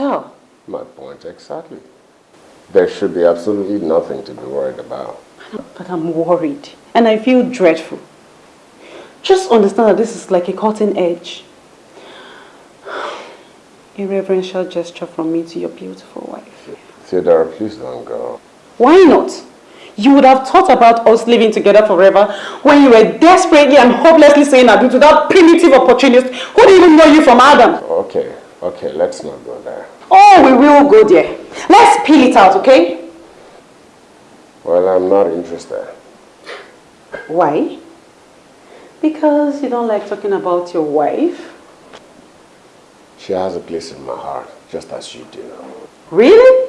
hotel. My point exactly. There should be absolutely nothing to be worried about. But I'm worried. And I feel dreadful. Just understand that this is like a cutting edge. A reverential gesture from me to your beautiful wife. Theodora, please don't go. Why not? You would have thought about us living together forever when you were desperately and hopelessly saying adieu to that primitive opportunist who didn't even know you from Adam. Okay, okay, let's not go there. Oh, we will go there. Let's peel it out, okay? Well, I'm not interested. Why? Because you don't like talking about your wife? She has a place in my heart, just as you do. Really?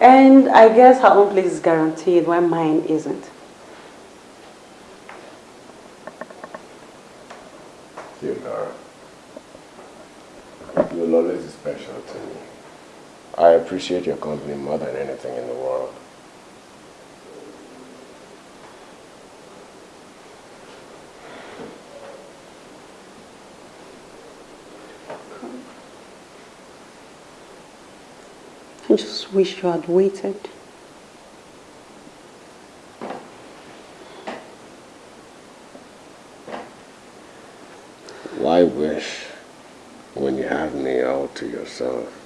And I guess her own place is guaranteed while mine isn't. Theodora, your knowledge is special to me. I appreciate your company more than anything in the world. I just wish you had waited. So.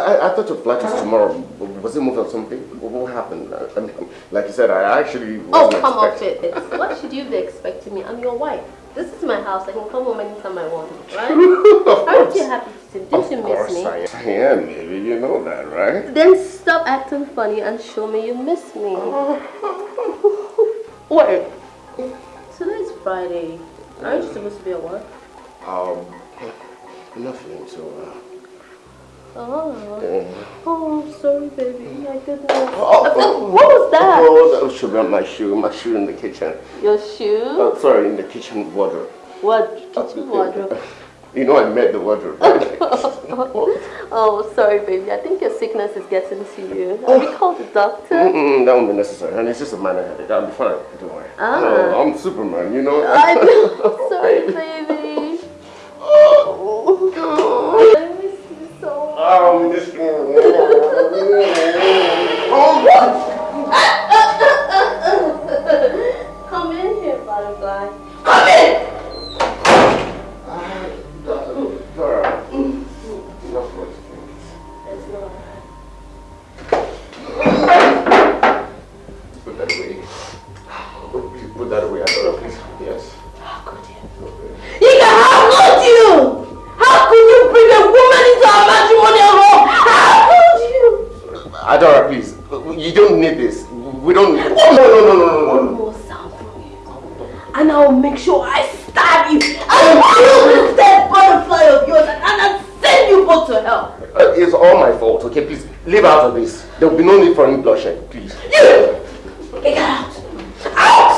I, I, thought your flight was tomorrow. Was it moved or something? What happened? I like you said, I actually Oh, come off it. What should you be expecting me? I'm your wife. This is my house. I can come home anytime I want, right? Aren't you happy to see Don't you miss me? I am, baby. You know that, right? Then stop acting funny and show me you miss me. Wait. Today's Friday. Aren't you supposed to be at work? Um, nothing, so... Uh... Oh. Oh, sorry, baby. My goodness. Oh, oh, what was that? Oh, that should be my shoe. My shoe in the kitchen. Your shoe? Oh, sorry, in the kitchen wardrobe. What? Kitchen wardrobe? You know I met the wardrobe. oh, sorry, baby. I think your sickness is getting to you. Have you called the doctor? Mm -mm, that won't be necessary. And it's just a minor headache. I'll be fine. Don't worry. Ah. No, I'm Superman, you know. I know. Sorry, baby. Oh, you so. Um, this Come in here, butterfly. Come in! Don't need this. We don't need No, no, no, no, no, no. more sound from you. And I'll make sure I stab you. I'll kill this dead butterfly of yours and I'll send you both to hell. Uh, it's all my fault, okay? Please, leave out of this. There will be no need for any bloodshed, please. You! Get out! Out!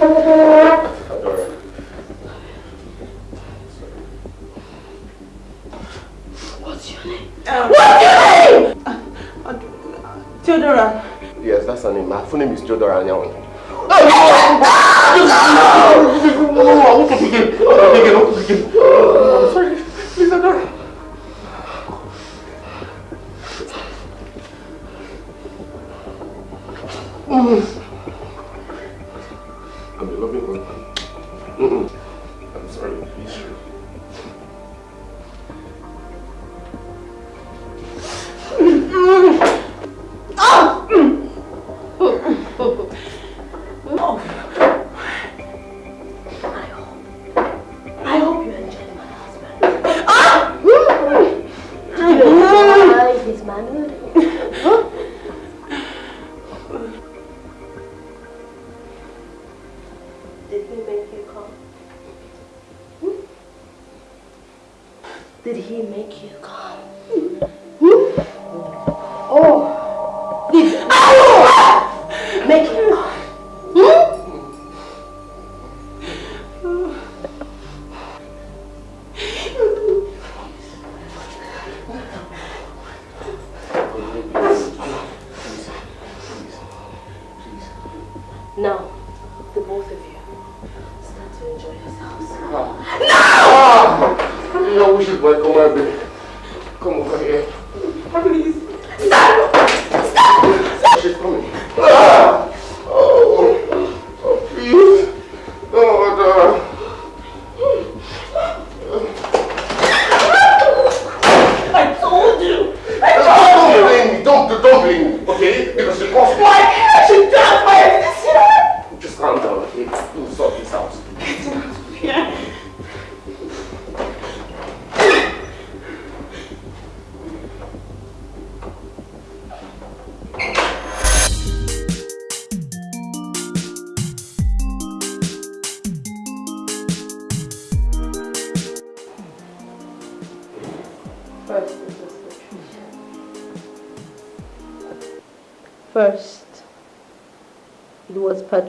Adora. What's your name? Theodora. Yes, that's her name. My full name is Theodora Anyawan. I'm sorry. Please, Adora. I'm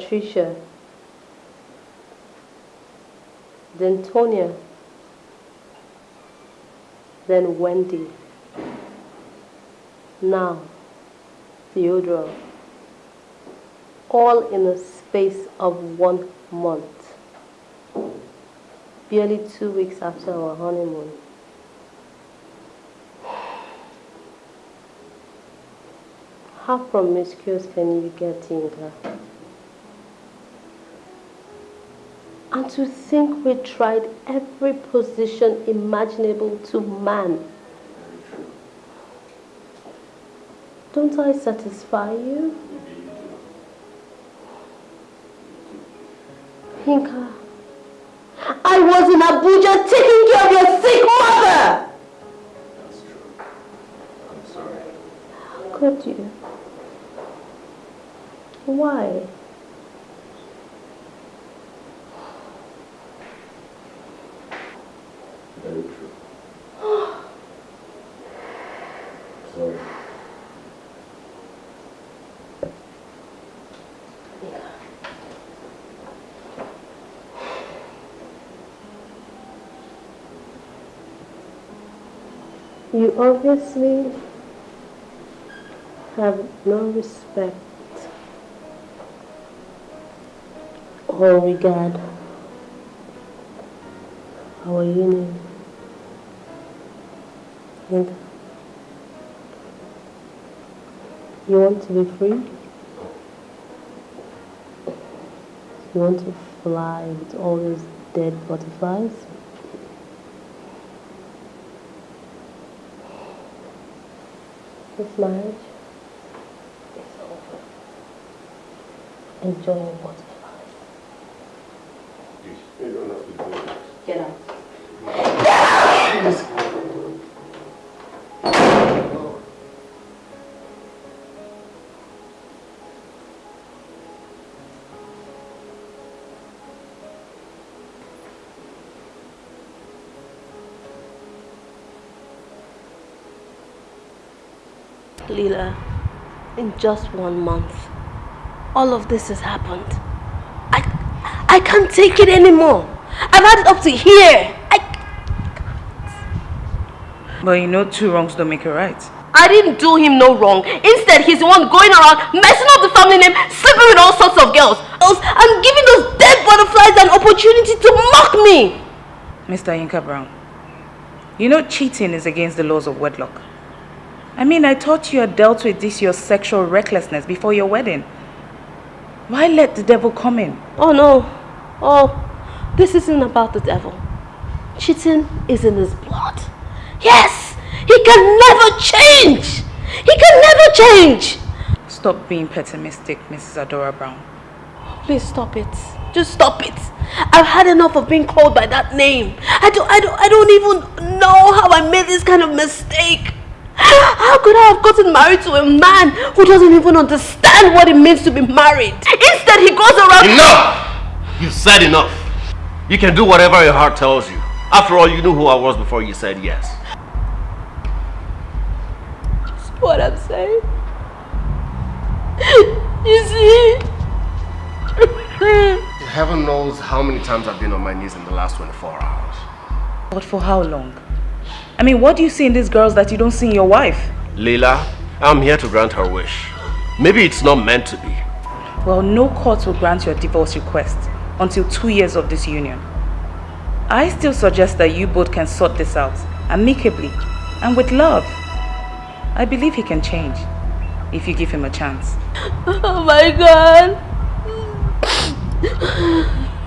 Patricia. Then Tonya. Then Wendy. Now, Theodora. All in the space of one month. Barely two weeks after our honeymoon. How promiscuous can you get, Yinka? And to think we tried every position imaginable to man. Don't I satisfy you? Yinka, I was in Abuja taking care of your sick mother! That's true. I'm sorry. How could you? Why? Very true. sorry. You obviously have no respect or regard our union. You want to be free? You want to fly with all those dead butterflies? This marriage is over. Enjoy your butterflies. Leela, in just one month, all of this has happened. I, I can't take it anymore. I've had it up to here. I, But you know two wrongs don't make a right. I didn't do him no wrong. Instead, he's the one going around messing up the family name, sleeping with all sorts of girls. I'm giving those dead butterflies an opportunity to mock me. Mr. Yinka Brown, you know cheating is against the laws of wedlock. I mean, I thought you had dealt with this your sexual recklessness before your wedding. Why let the devil come in? Oh no. Oh, this isn't about the devil. Cheating is in his blood. Yes, he can never change. He can never change. Stop being pessimistic, Mrs. Adora Brown. Please stop it. Just stop it. I've had enough of being called by that name. I don't, I don't, I don't even know how I made this kind of mistake. How could I have gotten married to a man who doesn't even understand what it means to be married? Instead, he goes around. Enough! You've said enough. You can do whatever your heart tells you. After all, you knew who I was before you said yes. what I'm saying. You see? Heaven knows how many times I've been on my knees in the last 24 hours. But for how long? I mean, what do you see in these girls that you don't see in your wife? Leila, I'm here to grant her wish. Maybe it's not meant to be. Well, no court will grant your divorce request until two years of this union. I still suggest that you both can sort this out amicably and with love. I believe he can change if you give him a chance. Oh my god.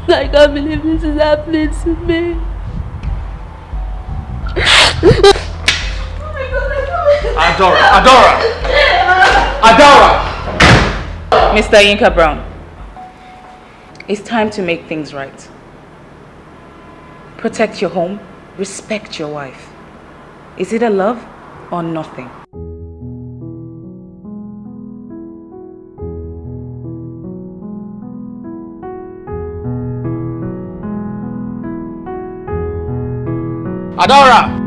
I can't believe this is happening to me. Adora! Adora! Adora! Mr. Yinka Brown, it's time to make things right. Protect your home, respect your wife. Is it a love or nothing? Adora! Adora!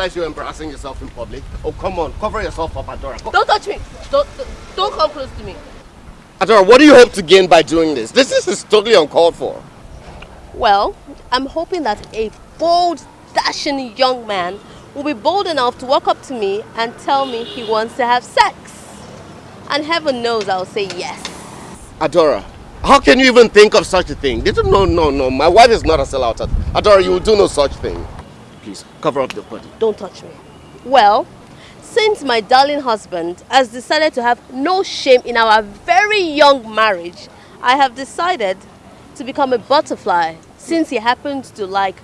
Realize you're embarrassing yourself in public? Oh, come on, cover yourself up, Adora. Don't touch me. Don't, don't, come close to me. Adora, what do you hope to gain by doing this? This, this is totally uncalled for. Well, I'm hoping that a bold, dashing young man will be bold enough to walk up to me and tell me he wants to have sex. And heaven knows I'll say yes. Adora, how can you even think of such a thing? Did you no, no, no. My wife is not a sellout. Adora, you will do no such thing. Please, cover up the body. Don't touch me. Well, since my darling husband has decided to have no shame in our very young marriage, I have decided to become a butterfly since he happens to like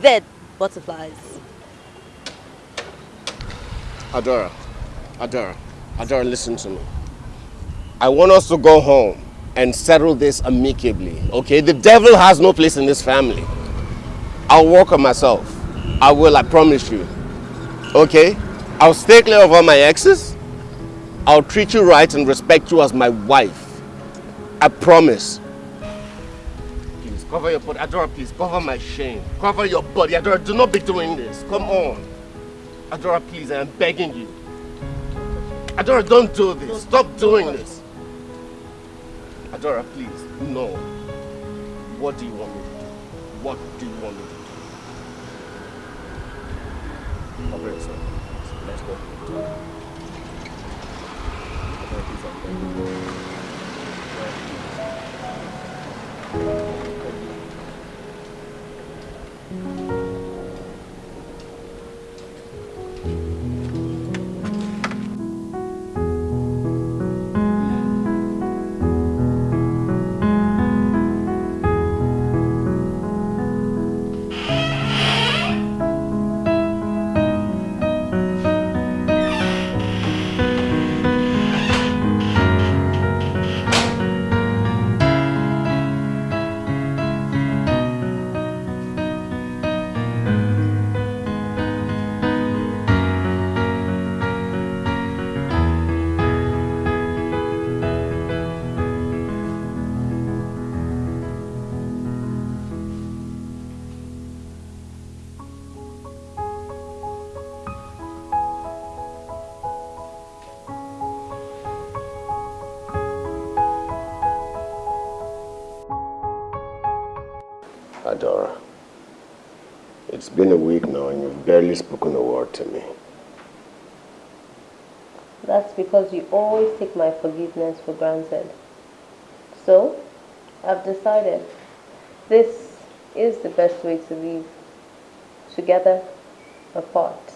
dead butterflies. Adora, Adora, Adora, listen to me. I want us to go home and settle this amicably, okay? The devil has no place in this family. I'll work on myself. I will, I promise you. Okay? I'll stay clear of all my exes. I'll treat you right and respect you as my wife. I promise. Please, cover your body. Adora, please, cover my shame. Cover your body. Adora, do not be doing this. Come on. Adora, please, I am begging you. Adora, don't do this. Stop doing this. Adora, please, no. What do you want me to do? What do you want me to do? Cover yourself. Let's go. Been a week now and you've barely spoken a word to me. That's because you always take my forgiveness for granted. So, I've decided this is the best way to live. Together, apart.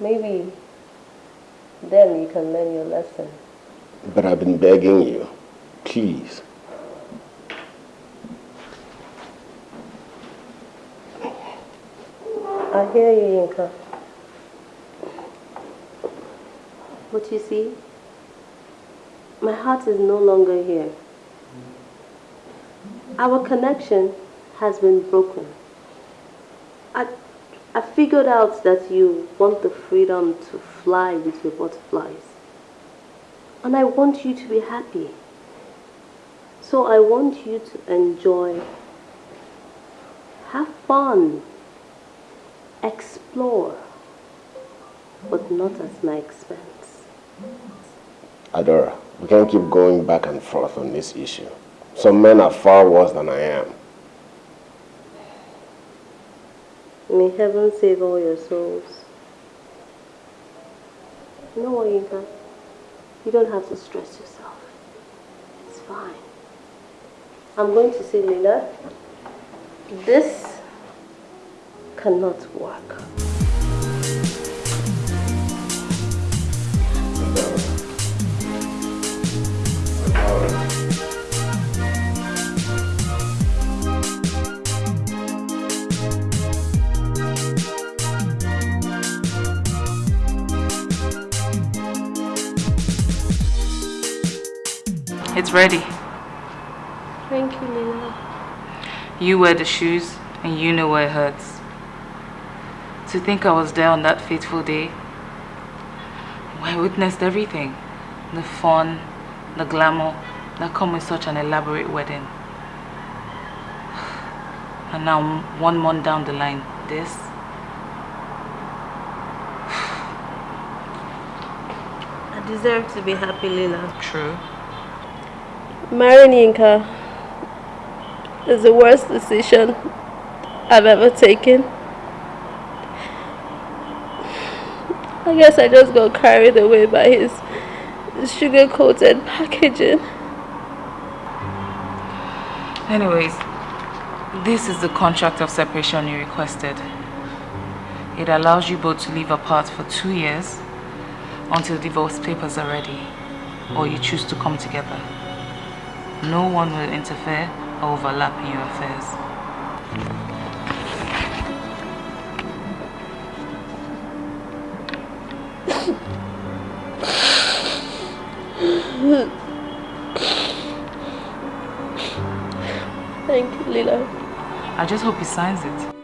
Maybe then you can learn your lesson. But I've been begging you, please. I hear you, Yinka. But you see, my heart is no longer here. Our connection has been broken. I, I figured out that you want the freedom to fly with your butterflies. And I want you to be happy. So I want you to enjoy, have fun, explore, but not at my expense. Adora, we can't keep going back and forth on this issue. Some men are far worse than I am. May heaven save all your souls. No, know? You don't have to stress yourself. It's fine. I'm going to say, Lila, this cannot work. It's ready. Thank you, Lila. You wear the shoes and you know where it hurts. To think I was there on that fateful day. I witnessed everything. The fun, the glamour that come with such an elaborate wedding. And now, one month down the line, this. I deserve to be happy, Lila. True. Marrying Yinka is the worst decision I've ever taken. I guess I just got carried away by his sugar-coated packaging. Anyways, this is the contract of separation you requested. It allows you both to live apart for two years until divorce papers are ready or you choose to come together. No one will interfere or overlap in your affairs. Thank you, Lila. I just hope he signs it.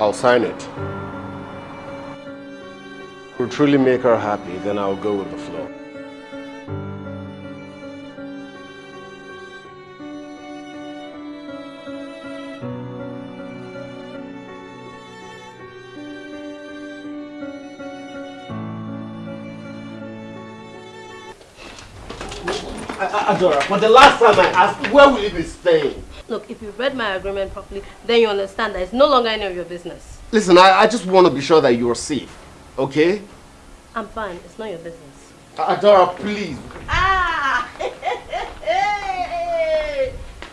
I'll sign it. Will truly make her happy, then I'll go with the flow. Adora, for the last time I asked, where will you be staying? Look, if you read my agreement properly, then you understand that it's no longer any of your business. Listen, I, I just want to be sure that you are safe, okay? I'm fine. It's not your business. Adora, please. Ah!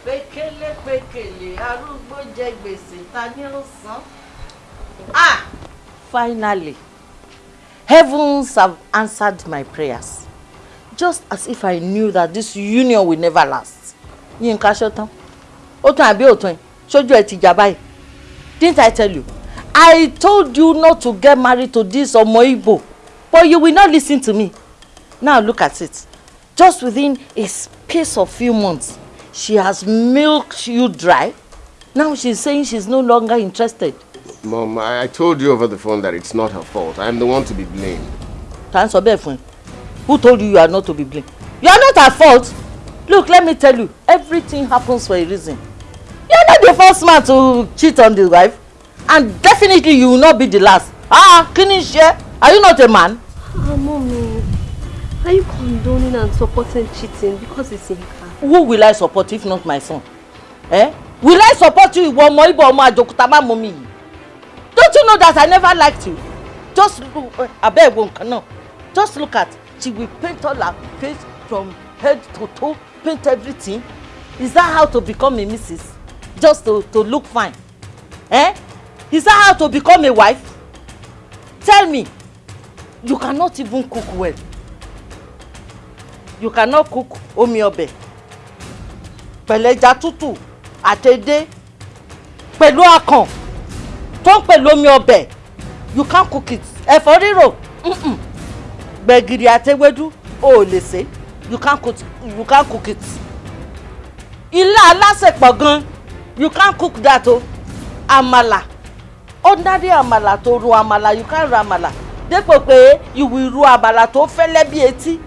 Pékélé pékélé arúgbó jẹ gbèsè ta ni ó san. Ah! Finally, heavens have answered my prayers. Just as if I knew that this union will never last. Yínká ṣọ́tán. Ó tán àbí òtún ẹ̀? Ṣojú ẹ̀ ti jà báyìí. Didn't I tell you? I told you not to get married to this ọmọ Igbo. But you will not listen to me. Now look at it. Just within a space of few months, she has milked you dry. Now she's saying she's no longer interested. Mom, I, I told you over the phone that it's not her fault. I'm the one to be blamed. Ta ń sọ bẹ́ẹ̀ fún ẹ? Who told you you are not to be blamed? You are not at fault. Look, let me tell you, everything happens for a reason. You are not the first man to cheat on the wife, and definitely you will not be the last. Ah, kí ni ṣe? Are you not a man? Ah, mommy. Are you condoning and supporting cheating because it's Yinka? Who will I support if not my son? Eh? Will I support you ìwọ ọmọ Igbo ọmọ àjòkúta má mọ mi yìí? Don't you know that I never liked you? Just look, abeg wo nǹkan náà. Just look at, she will paint all her face from head to toe, paint everything. Is that how to become a missus? Just to, to look fine? Eh? Is that how to become a wife? Tell me. You cannot even cook well. You cannot cook omi ọbẹ̀ pẹ̀lú ẹja tútù àtẹ̀dé pẹ̀lú akàn tó ń pẹ̀lú omi ọbẹ̀ you can't cook it ẹ̀fọ́ rírò mm-mm. Gbẹ̀gìrì àtẹwédú o ò lè ṣe. You can't cook you can't cook it. Ilá alásèpọ̀ gan. You can't cook that o. Àmàlà. Ordinary àmàlà tó ro àmàlà. You can't ro àmàlà. Dépò pé you will ro àmàlà tó fẹ́lẹ́ bí etí.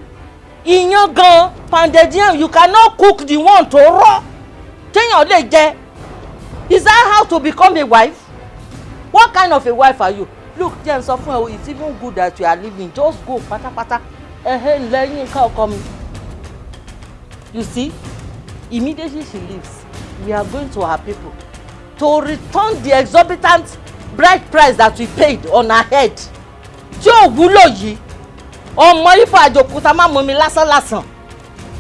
Iyán gan pounded you cannot cook the one tó rọ̀. Téèyàn lè jẹ. Is that how to become a wife? What kind of a wife are you look jẹ́ n sọ fún ẹ o it's even good that you are living just go pátápátá. Ẹ̀hẹ́ lẹ́yìn ká ọkọ mi. You see immediately she leaves. We are going to her people to return the exorbitant bride price that we paid on her head. Tí ò wúlò yìí ọmọ ifo àjòkúta má mọ mi lásán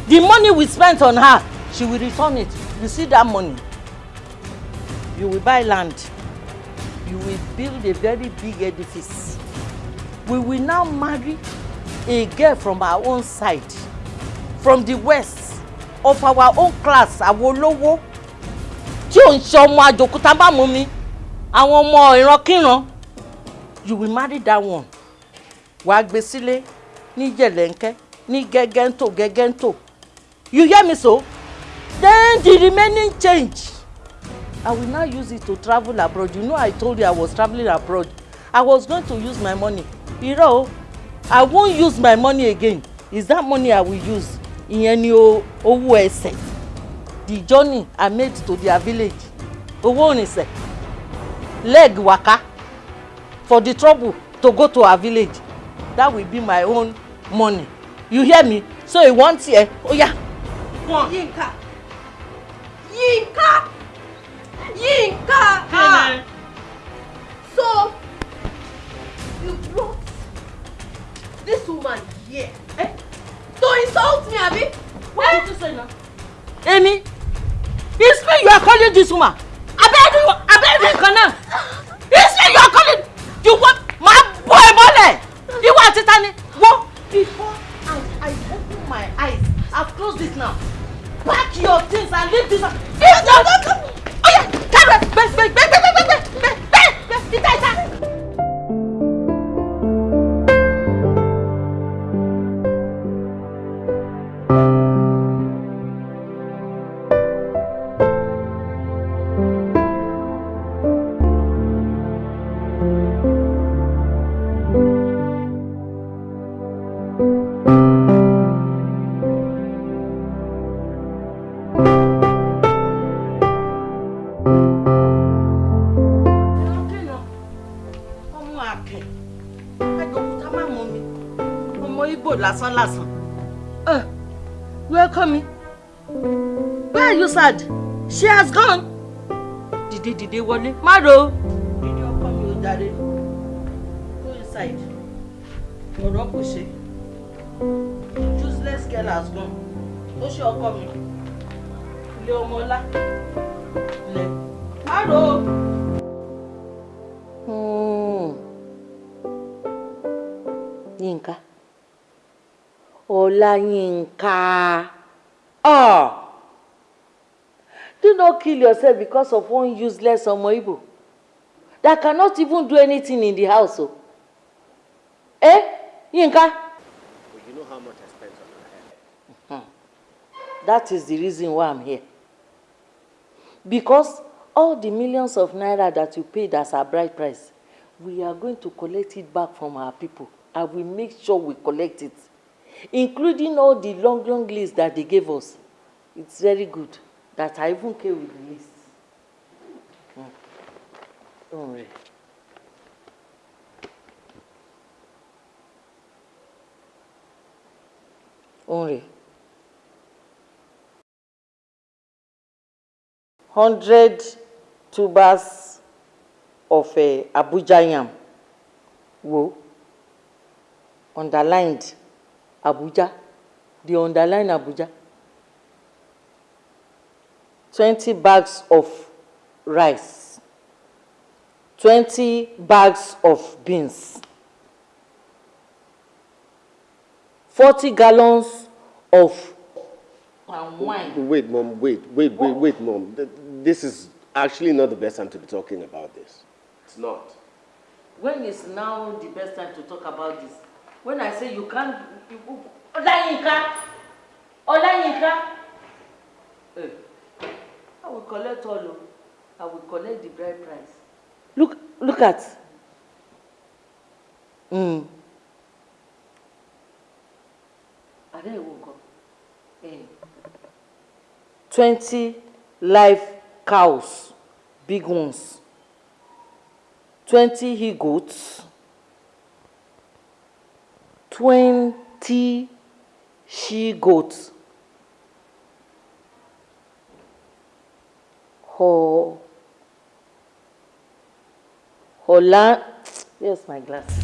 the money we spent on her she will return it. You see that money? You will buy land you will build a very big edifice. We will now marry a girl from our own side from the west of our own class àwọn olówó tí ò ń ṣe ọmọ àjòkúta má mọ mi àwọn ọmọ ìrankíran. You will marry that one. Wàá gbé sílé ní jẹ̀lẹ́ńkẹ́ ní gẹ́gẹ́ntò gẹ́gẹ́ntò you hear me so? Then the remaining change I will now use it to travel abroad. You know I told you I was travelling abroad. I was going to use my money. Irọ́ o. I won't use my money again. Is that money I will use? Ìyẹn ni owó the journey I made to their village. Owó òrìnsẹ̀ leg waka for the trouble to go to our village. That will be my own money. You hear me? So e wan tiẹ oya. Yinka. Yinka Yinka! Ah so you brought this woman here eh? to insult me abi. what eh? did you say now. Amy it's me you are calling this woman. Abeg abeg nkan náà it's me you are calling. You want bọ́ ẹ mọ́lẹ̀ ìwọ àti tani wọ́n before I I open my eyes I close it now. Pack your things and leave this if not 爷，他们别别别别别别别别别，你带他。Where are you sad. She has gone. Dìde dìde wọlé. Má ro. Dìde ọkọ mi ò darí go inside. Ọ̀rọ̀ kò ṣe. Useless girl has gone. Ó ṣe ọkọ mi. Ilé ọmọ ọlá lẹ má ro. Hmm. Yínká. Ọláyínká. Oh do not kill yourself because of one useless ọmọ Igbo that cannot even do anything in the house o. Eh? Yínká But you know how much I spent on her hair. that is the reason why I'm here. Because all the millions of naira that you paid as our bride price we are going to collect it back from our people and we make sure we collect it including all the long long list that they gave us. It's very good that I even came with the list. Don't worry. Only hundred tubers of uh, Abuja yam. Wo. Underlined Abuja. The underline Abuja twenty bags of rice twenty bags of beans forty gallons of palm wine. Wait, mom, wait, wait, wait, wait, mom. This is actually not the best time to be talking about this. It's not. when is now the best time to talk about this when i say you can't you ọláyínká ọláyínká eh i will collect all o i will collect the bride price. Look look at. Mm. adé ìwọ nǹkan eh. Twenty live cows big ones. Twenty he goats. Twenty she goats ho. Hola. Where's my glasses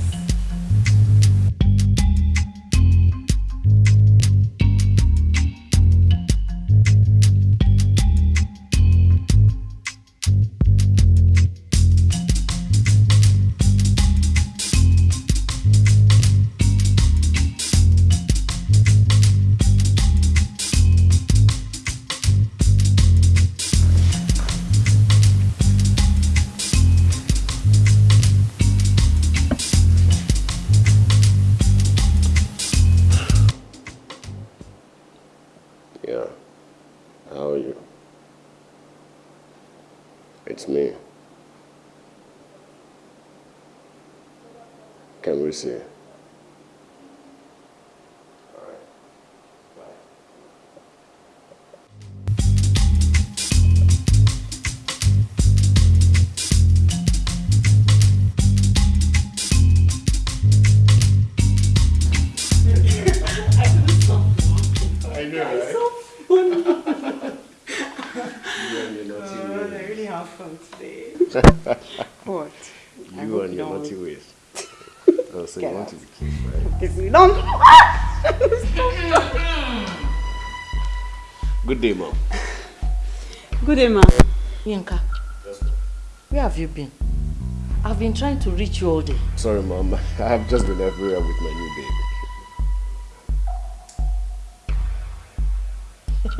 been trying to reach you all day. Sorry, mom. I have just been everywhere with my new baby.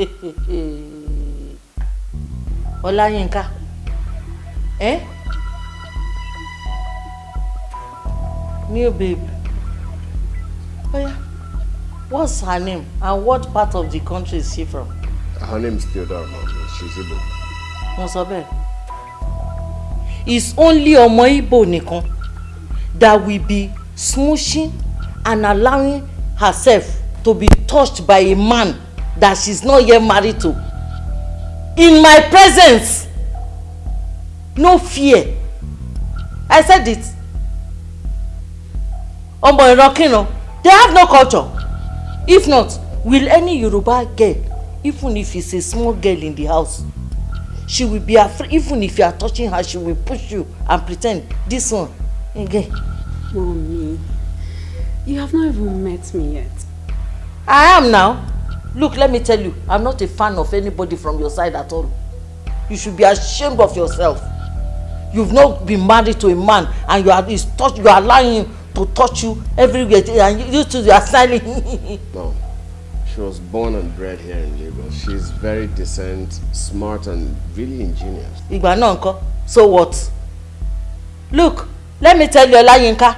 Ola Yinka. Eh? New babe. Oh yeah. What's her name? And what part of the country is she from? Her name is Theodora, mom. She's Igbo. Mo sọ bẹ́ẹ̀. It's only ọmọ Igbo nìkan that will be smooching and allowing herself to be touched by a man that she's not yet married to. In my presence. No fear. I said it. Ọmọ ìrankíran, they have no culture. If not, will any Yoruba girl, even if it's a small girl in the house, she will be afraid even if you are touching her she will push you and pretend this one again. Mommy, you have not even met me yet. I am now. Look, let me tell you, I'm not a fan of anybody from your side at all. You should be ashamed of yourself. You've not been married to a man and you are touch you are allowing him to touch you everywhere and you, you two you are smiling. No. Was born and bred here in Lagos. She's very decent, smart, and really ingenious. Ìgbà náà so what? Look, let me tell you Olayinka,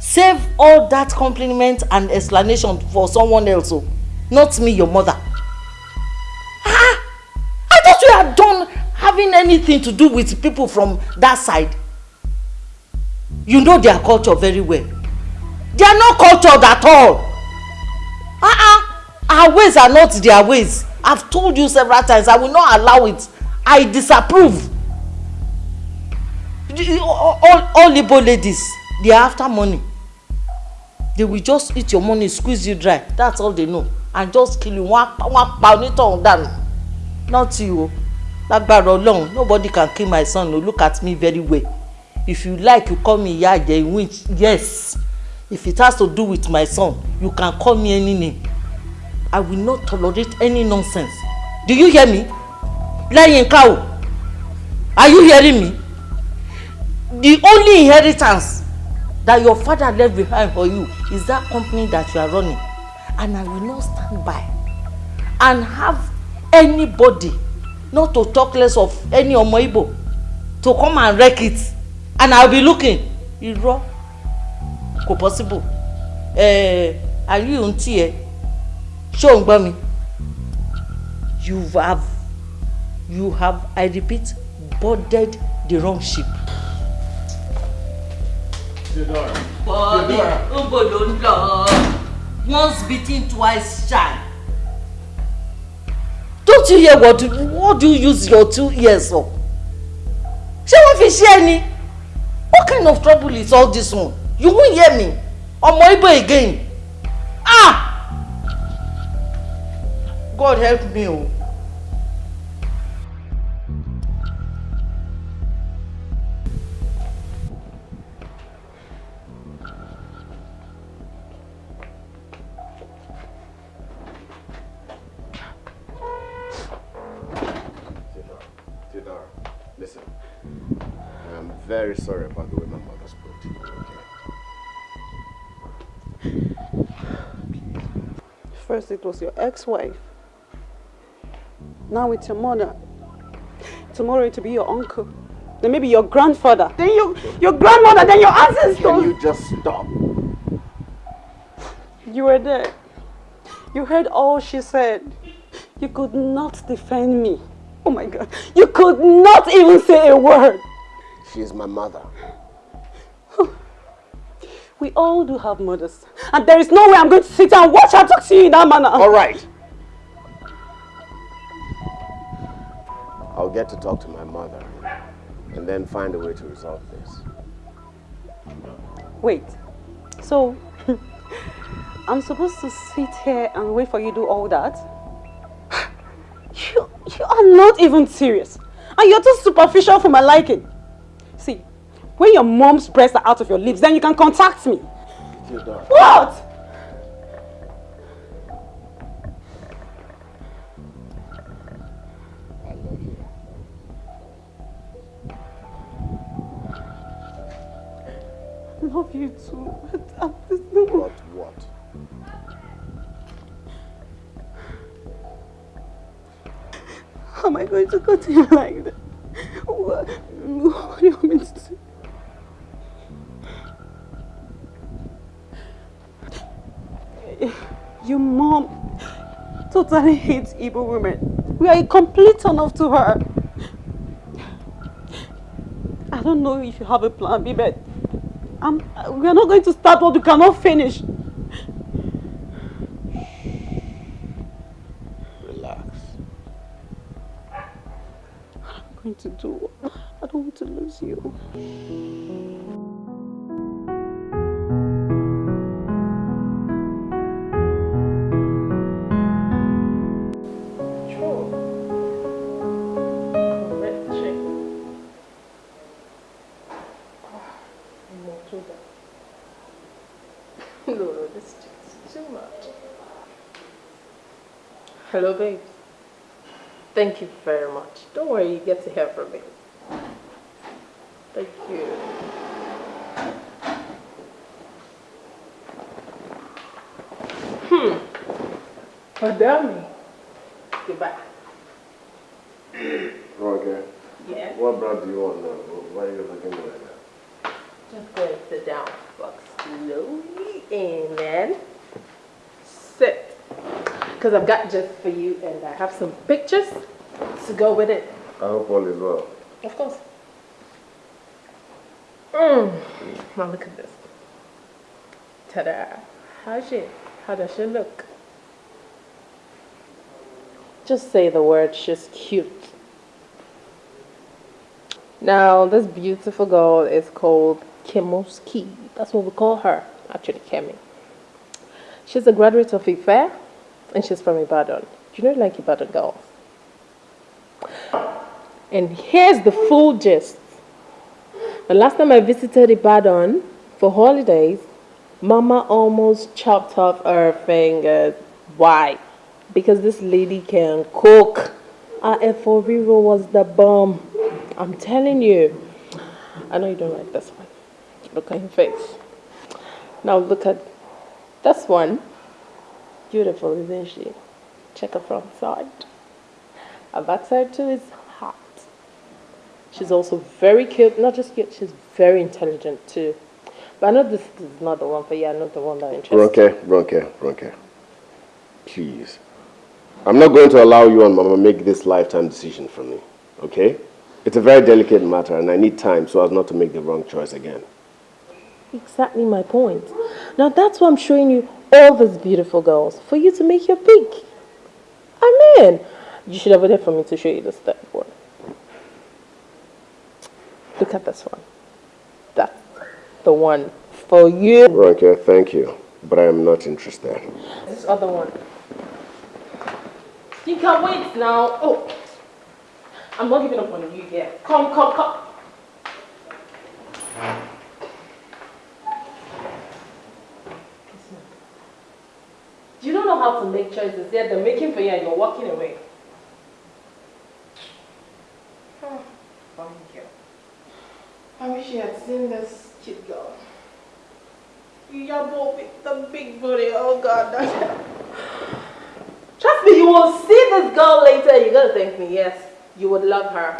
save all that compliment and explanation for someone else o, not me your mother. Ah! I thought you had done having anything to do with people from that side. You know their culture very well. They are not cultured at all. Uh-uh. Our ways are not their ways. I've told you several times, I will not allow it. I disapprove. All, all, all Igbo ladies, they are after money. They will just eat your money, squeeze you dry. That's all they know. And just kill you. Wọ́n á pa dànù. Not you o. Lágbára Ọlọ́run, nobody can kill my son o. Look at me very well. If you like, you call me Ìyá Àjẹ́ which yes. If it has to do with my son, you can call me any name. I will not tolerate any nonsense. Do you hear me? Láyínká o, are you hearing me? The only inheritance that your father left behind for you is that company that you are running. And I will not stand by and have anybody, not to talk less of any ọmọ Igbo, to come and wreck it. And I will be looking. Irọ́ kò possible. Eh, are you on tiẹ̀? Ṣé ò ń gbọ́ mi you have you have i repeat boarded the wrong ship. bọ́ọ̀dì ńbò ló ń lọ once beaten twice shy. don't you hear what what do you use your two ears for? ṣé wọ́n fi ṣe ẹ ni what kind of trouble is all this one you won't hear me ọmọ Igbo again ah. God help me o. Theodora, listen. I'm very sorry about the way my mother spoke to you, okay? First it was your ex-wife. Now it's your mother. Tomorrow it will be your uncle. Then maybe your grandfather. Then you, your grandmother. Then your ancestors. Can you just stop? You were there. You heard all she said. You could not defend me. Oh my God. You could not even say a word. She is my mother. We all do have mothers. And there is no way I'm going to sit and watch her talk to you in that manner. All right. I'll get to talk to my mother and then find a way to resolve this. Wait. So, I'm supposed to sit here and wait for you to do all that? You, you are not even serious. And you're too superficial for my liking. See, when your mom's breasts are out of your lips, then you can contact me. What? Love you too. But uh, there's no What, what? How am I going to continue like that? What, what do you want me to do? Your mom totally hates Igbo women. We are a complete turn off to her. I don't know if you have a plan B, but I'm, we are not going to start what we cannot finish. Relax. I'm going to do. I don't want to lose you. Hello, babe. Thank you very much. Don't worry, you get to hear from me. Thank you. Hmm. Madame. Goodbye. Okay. Yeah. What bread do you want now? Why are you looking like that? Just go and sit down. Walk slowly and then sit. Because I've got just for you and I have some pictures to go with it. I hope all is well. Of course. Mm. Now look at this. Ta-da. How's she? How does she look? Just say the word, she's cute. Now, this beautiful girl is called Kemoski. That's what we call her, actually, Kemi. She's a graduate of IFE and she's from Ibadan. Do you know like Ibadan girls? And here's the full gist. The last time I visited Ibadan for holidays, Mama almost chopped off her fingers. Why? Because this lady can cook. Our Eforiro was the bomb. I'm telling you. I know you don't like this one. Look at your face. Now look at this one. Beautiful, isn't she? Check her front side. Her backside too is hot. She's also very cute. Not just cute, she's very intelligent too. But I know this is not the one for you. I'm not the one that interests Ronke, Ronke, Ronke. Please. I'm not going to allow you and Mama make this lifetime decision for me, okay? It's a very delicate matter and I need time so as not to make the wrong choice again. Exactly my point. Now that's why I'm showing you all these beautiful girls for you to make your pick. I mean, you should have waited for me to show you this third one. Look at this one. That's the one for you. Ronke, thank you, but I am not interested. This other one. You can wait now. Oh, I'm not giving up on you yet. Come, come, come. You don't know how to make choices. Yet they're making for you and you're walking away. Oh. I wish you had seen this cute girl. Both with the big booty. Oh God. Trust me, you will see this girl later. You're gonna thank me. Yes, you would love her.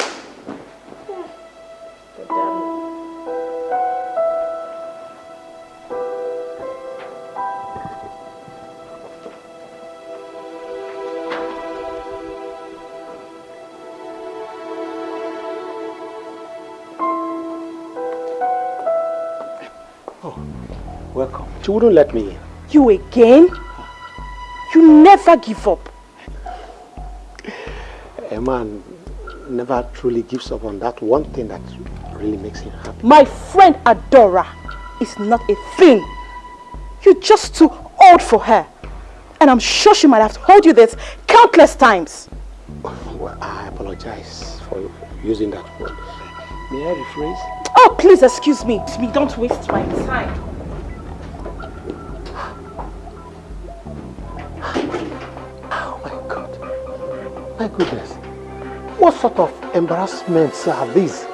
She wouldn't let me in. You again? You never give up. A man never truly gives up on that one thing that really makes him happy. My friend Adora is not a thing. You're just too old for her. And I'm sure she might have told you this countless times. Well, I apologize for using that word. May I rephrase? Oh, please excuse me. Don't waste my time. My goodness. What sort of embarrassments are these?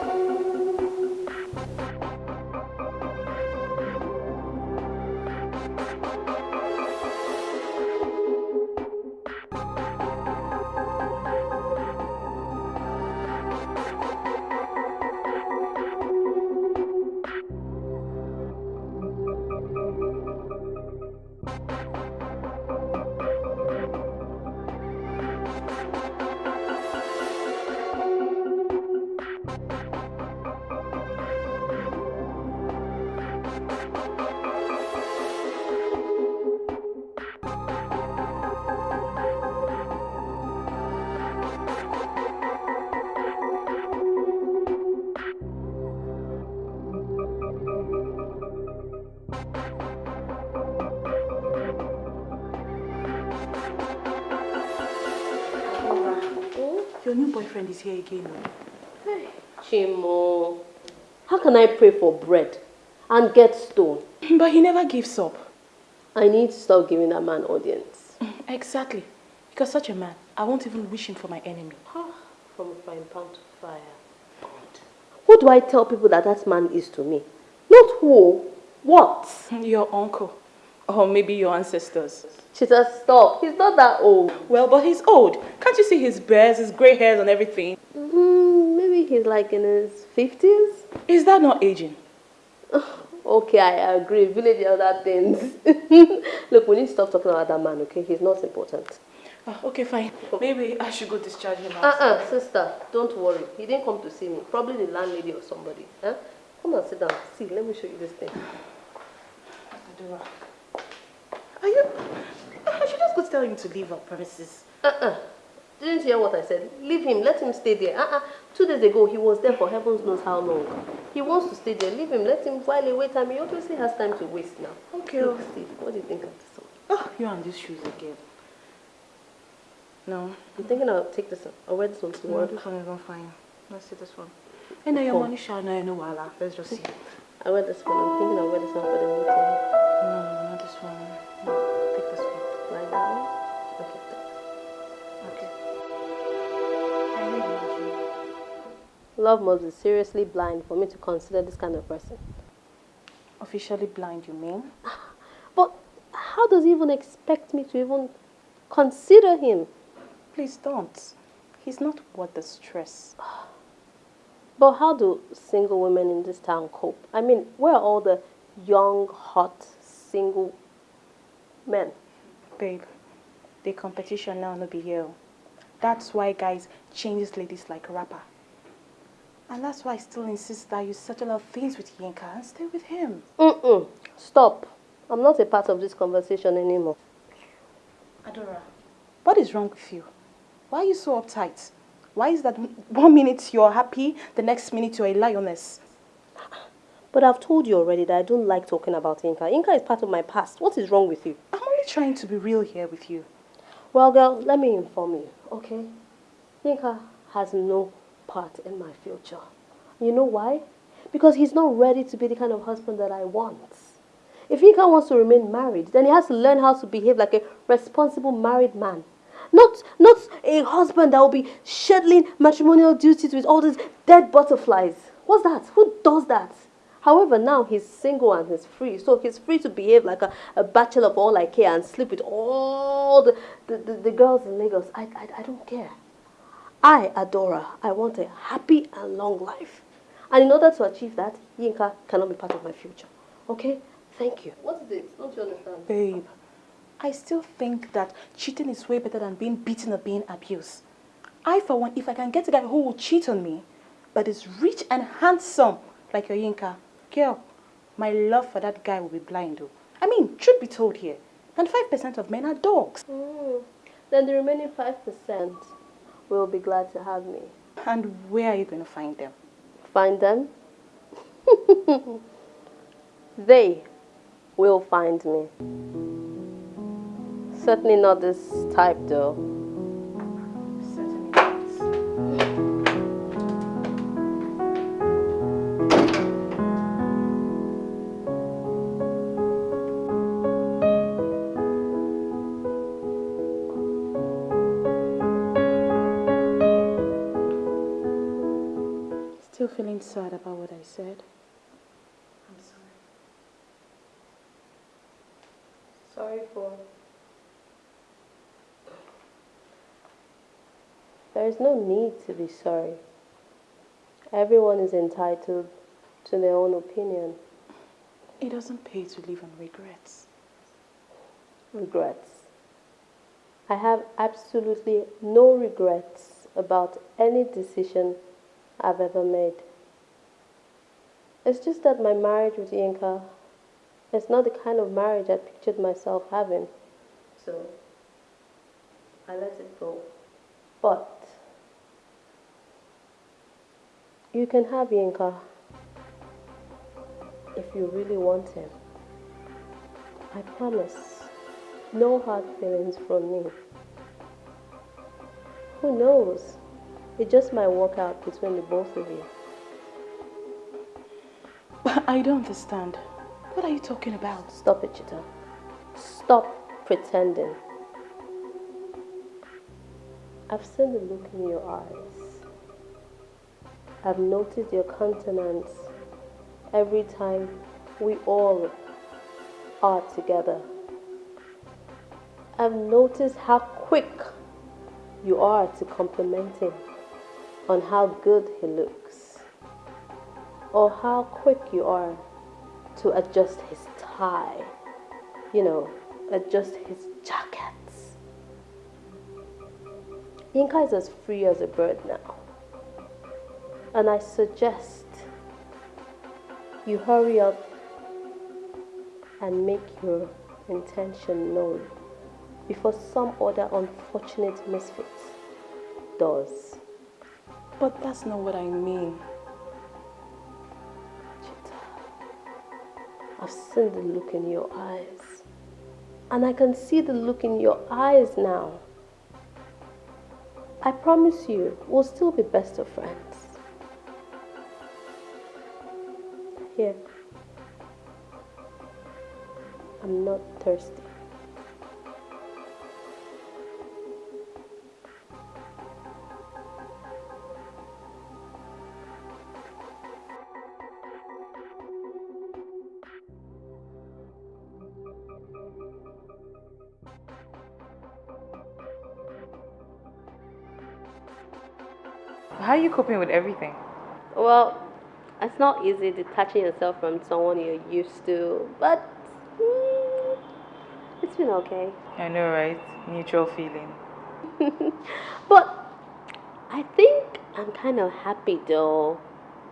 Bread and get stone? But he never gives up. I need to stop giving that man audience. Exactly. Because such a man, I won't even wish him for my enemy. From frying pan to fire. What do I tell people that that man is to me? Not who, what? Your uncle. Or maybe your ancestors. She said, stop. He's not that old. Well, but he's old. Can't you see his bears, his grey hairs and everything? Mm, maybe he's like in his 50s? Is that not aging? Okay, I agree. Village and other things. Look, we need to stop talking about that man, okay? He's not important. Ah, okay, fine. Maybe I should go discharge him. Uh-uh, sister, don't worry. He didn't come to see me. Probably the landlady or somebody. Huh? Come and sit down. See, let me show you this thing. Adora. Are you... I should just go tell him to leave our premises. Uh-uh. Didn't hear what I said? Leave him. Let him stay there. Uh-uh. Two days ago, he was there for heavens knows how long. He wants to stay there. Leave him. Let him while he wait time. He obviously has time to waste now. Okay. Look, oh. Steve, what do you think of this one? Oh, you and these shoes again. No. I'm thinking I'll take this one? I'll wear this one to No, work? this one is not fine. Let's see this one. I know your Oh. money shall know, no wala. Let's just see. I wear this one. I'm thinking I'll wear this one for the meeting. No, Love must be seriously blind for me to consider this kind of person. Officially blind, you mean? But how does he even expect me to even consider him? Please don't. He's not worth the stress. But how do single women in this town cope? I mean, where are all the young, hot, single men? Babe, the competition now no be here. That's why guys changes ladies like a rapper. And that's why I still insist that you settle out things with Yinka and stay with him. Mm-mm. Stop. I'm not a part of this conversation anymore. Adora, what is wrong with you? Why are you so uptight? Why is that one minute you're happy, the next minute you're a lioness? But I've told you already that I don't like talking about Yinka. Yinka is part of my past. What is wrong with you? I'm only trying to be real here with you. Well, girl, let me inform you, okay? Yinka has no part in my future. You know why? Because he's not ready to be the kind of husband that I want. If Yinka wants to remain married, then he has to learn how to behave like a responsible married man. Not, not a husband that will be shuttling matrimonial duties with all these dead butterflies. What's that? Who does that? However, now he's single and he's free. So he's free to behave like a, a bachelor of all I care and sleep with all the, the, the, the girls in Lagos. I, I, I don't care. I, Adora, I want a happy and long life. And in order to achieve that, Yinka cannot be part of my future. Okay? Thank you. What is it? Don't you understand? Babe, I still think that cheating is way better than being beaten or being abused. I, for one, if I can get a guy who will cheat on me, but is rich and handsome like your Yinka, girl, my love for that guy will be blind though. I mean, truth be told here, 95% of men are dogs. Mm. Then the remaining 5% will be glad to have me. And where are you going to find them? Find them? they will find me. Certainly not this type though. Still feeling sad about what I said? I'm sorry. Sorry for. There is no need to be sorry. Everyone is entitled to their own opinion. It doesn't pay to live on regrets. Regrets. I have absolutely no regrets about any decision I've ever made. It's just that my marriage with Yinka is not the kind of marriage I pictured myself having. So I let it go. But you can have Yinka if you really want him. I promise. No hard feelings from me. Who knows? It just might work out between the both of you. But I don't understand. What are you talking about? Stop it, Chita. Stop pretending. I've seen the look in your eyes. I've noticed your countenance every time we all are together. I've noticed how quick you are to compliment him on how good he looks, or how quick you are to adjust his tie, you know, adjust his jackets. Yinka is as free as a bird now. And I suggest you hurry up and make your intention known before some other unfortunate misfit does. But that's not what I mean. I've seen the look in your eyes. And I can see the look in your eyes now. I promise you, we'll still be best of friends. Here. I'm not thirsty. Coping with everything? Well, it's not easy detaching yourself from someone you're used to, but mm, it's been okay. I know, right? Mutual feeling. but I think I'm kind of happy though.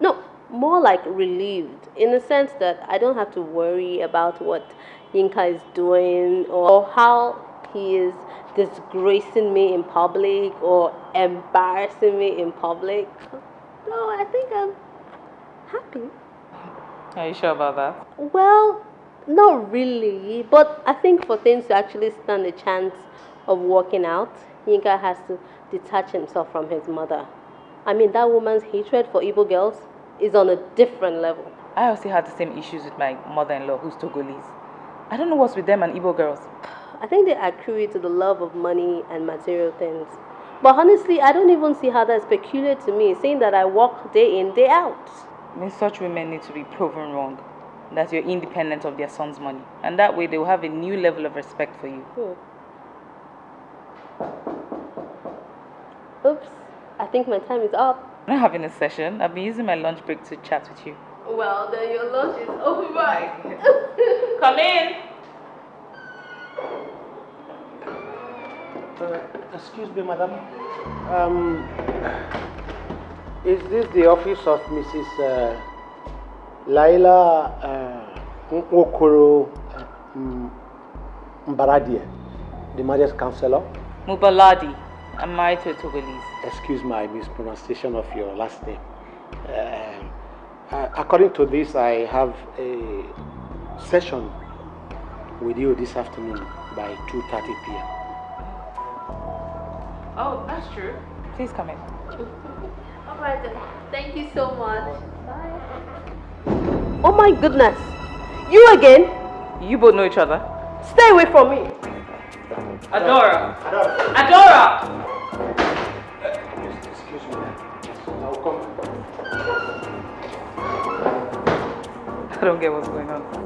No, more like relieved in the sense that I don't have to worry about what Yinka is doing or how he is disgracing me in public or embarrassing me in public. No, I think I'm happy. Are you sure about that? Well, not really, but I think for things to actually stand a chance of working out, Yinka has to detach himself from his mother. I mean, that woman's hatred for Igbo girls is on a different level. I also had the same issues with my mother-in-law, who's Togolese. I don't know what's with them and Igbo girls. I think they accrue to the love of money and material things. But honestly, I don't even see how that's peculiar to me, saying that I work day in, day out. I mean, such women need to be proven wrong. That you're independent of their son's money. And that way they will have a new level of respect for you. Hmm. Oops, I think my time is up. I'm not having a session. I've been using my lunch break to chat with you. Well, then your lunch is over. Come in. Uh, excuse me, madam. Um, is this the office of Mrs. Uh, Laila uh, Nwokoro? mm, the marriage counselor. Mubaladi. I'm married to Togolese. Excuse my mispronunciation of your last name. Um, uh, according to this, I have a session with you this afternoon by 2.30 p.m. Oh, that's true. Please come in. All right then. Thank you so much. Bye. Oh my goodness. You again? You both know each other? Stay away from me. Adora. Adora. Adora. Excuse me. I'll come. I don't get what's going on.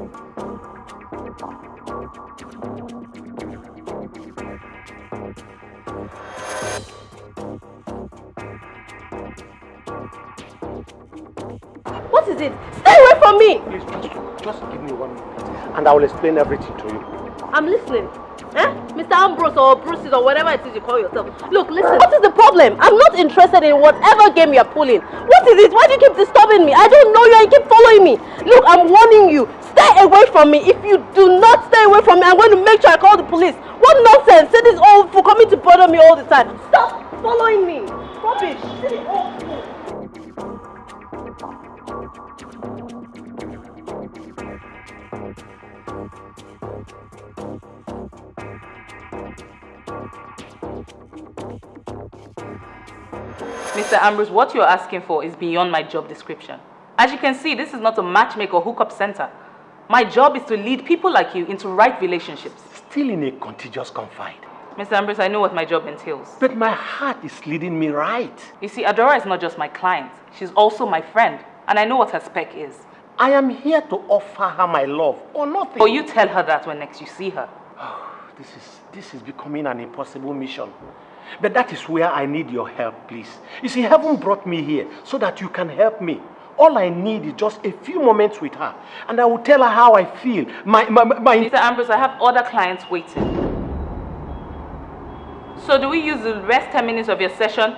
Is it? Stay away from me. Please, just, just give me one minute and I will explain everything to you. I'm listening. Eh? Mr. Ambrose or Bruce's or whatever it is you call yourself. Look, listen. What is the problem? I'm not interested in whatever game you're pulling. What is it? Why do you keep disturbing me? I don't know you and you keep following me. Look, I'm warning you. Stay away from me. If you do not stay away from me, I'm going to make sure I call the police. What nonsense? Say this old fool coming to bother me all the time. Stop following me. Rubbish. Silly old fool. Mr. Ambrose, what you're asking for is beyond my job description. As you can see, this is not a matchmaker hookup center. My job is to lead people like you into right relationships. Still in a contiguous confide. Mr. Ambrose, I know what my job entails. But my heart is leading me right. You see, Adora is not just my client. She's also my friend. And I know what her spec is. I am here to offer her my love or nothing. Or you tell her that when next you see her. This is, this is becoming an impossible mission. But that is where I need your help, please. You see, heaven brought me here so that you can help me. All I need is just a few moments with her, and I will tell her how I feel. My, my, my, Mr. Ambrose, I have other clients waiting. So do we use the rest 10 minutes of your session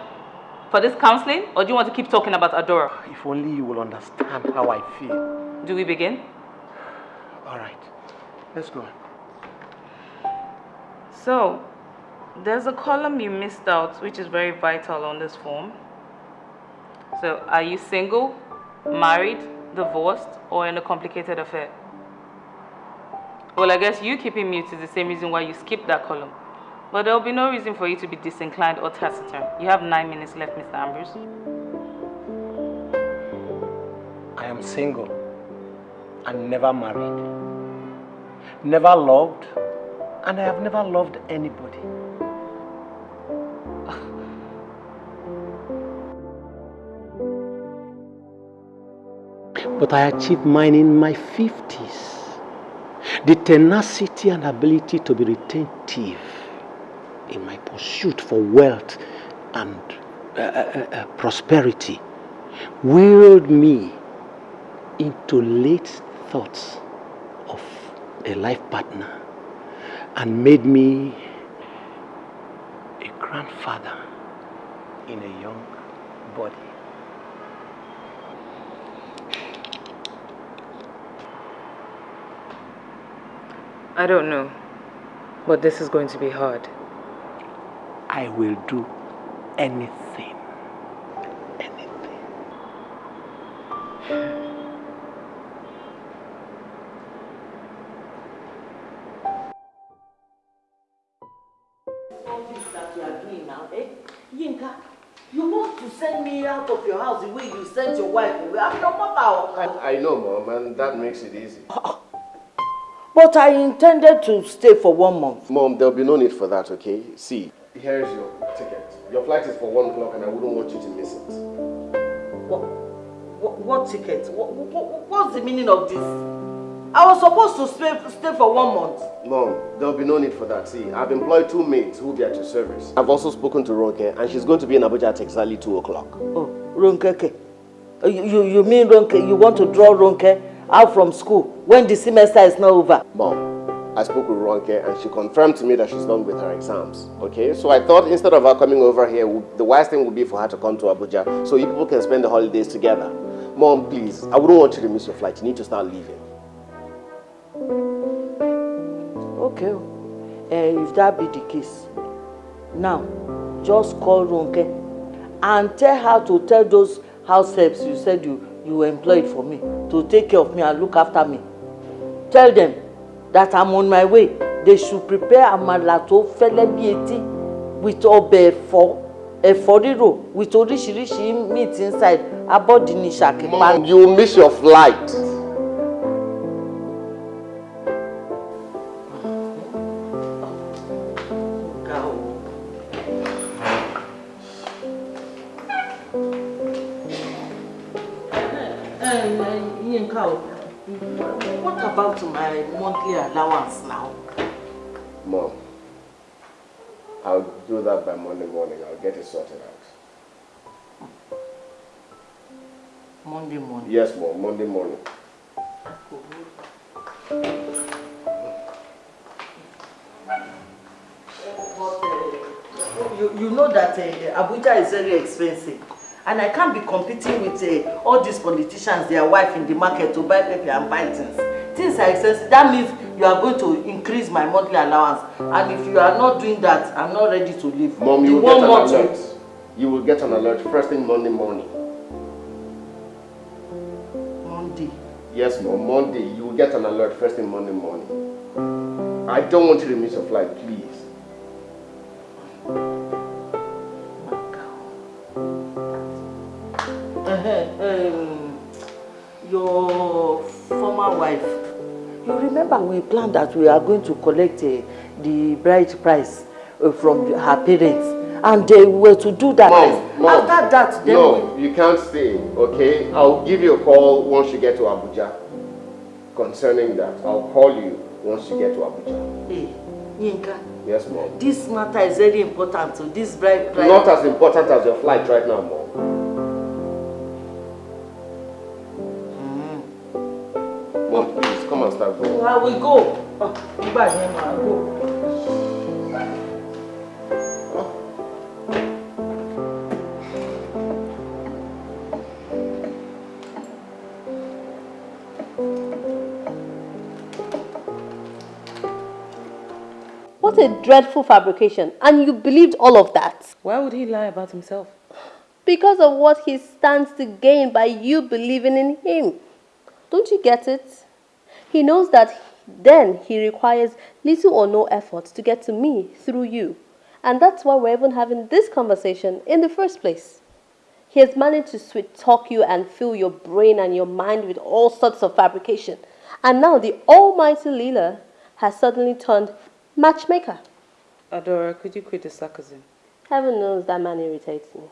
for this counseling, or do you want to keep talking about Adora? If only you will understand how I feel. Do we begin? All right, let's go. So, there's a column you missed out, which is very vital on this form. So, are you single, married, divorced, or in a complicated affair? Well, I guess you keeping mute is the same reason why you skipped that column. But there will be no reason for you to be disinclined or taciturn. You have nine minutes left, Mr. Ambrose. I am single and never married. Never loved, and I have never loved anybody. But I achieved mine in my 50s. The tenacity and ability to be retentive in my pursuit for wealth and uh, uh, uh, prosperity willed me into late thoughts of a life partner and made me a grandfather in a young body. I don't know, but this is going to be hard. I will do anything. that you are doing now, eh? Yinka, you want to send me out of your house the way you sent your wife away. I'm your mother. I, I know, Mom, and that makes it easy. But I intended to stay for one month. Mom, there'll be no need for that, okay? See, here's your ticket. Your flight is for 1 o'clock and I wouldn't want you to miss it. What, what, what ticket? What, what, what's the meaning of this? I was supposed to stay, stay for one month. Mom, there'll be no need for that. See, I've employed two maids who will be at your service. I've also spoken to Ronke and she's going to be in Abuja at exactly 2 o'clock. Oh, Ronkeke. Uh, You, you, you mean Ronke, you want to draw Ronke out from school when the semester is not over? Mom, I spoke with Ronke and she confirmed to me that she's done with her exams. Okay, so I thought instead of her coming over here, the wise thing would be for her to come to Abuja so you people can spend the holidays together. Mom, please, I wouldn't want you to miss your flight. You need to start leaving. Okay. Uh, if that be the case, now just call Ronke and tell her to tell those house helps you said you you employed for me to take care of me and look after me. Tell them that I'm on my way. They should prepare àmàlà tó fẹ́lẹ́ bí etí with ọbẹ̀ ẹ̀fọ́ ẹ̀fọ́ rírò with oríṣiríṣi meat inside abọ́dì ní ṣàkípa. Mom, you miss your flight. Monthly allowance now? Mom, I'll do that by Monday morning. I'll get it sorted out. Monday morning. Yes, Mom, Monday morning. You, you know that uh, Abuja is very expensive. And I can't be competing with uh, all these politicians, their wife in the market to buy pepper and buy things. Things are expensive. That means you are going to increase my monthly allowance. And if you are not doing that, I'm not ready to leave. Mom, The you will one get an month alert. You will get an alert first thing Monday morning. Monday. Yes, Mom, Monday. You will get an alert first thing Monday morning. I don't want you to miss your flight, please. Uh-huh. Um, your former wife, you remember we planned that we are going to collect uh, the bride price uh, from her parents and they were to do that. Mom, Mom. After that, then No, you can't stay, okay? I'll give you a call once you get to Abuja. Concerning that, I'll call you once you get to Abuja. we, hey, Yinka, Yes, Mom. this matter is very important to this bride price. Not as important as your flight right now. Mom, please, come and start. I will go. Oh, nígbà yẹn máa go. What a dreadful fabrication. And you believed all of that. Why would he lie about himself? Because of what he stands to gain by you believing in him. Don't you get it? He knows that then he requires little or no effort to get to me through you. And that's why we're even having this conversation in the first place. He has managed to sweet talk you and fill your brain and your mind with all sorts of fabrication. And now the almighty Leela has suddenly turned matchmaker. Adora, could you quit the sarcasm? Heaven knows that man irritates me.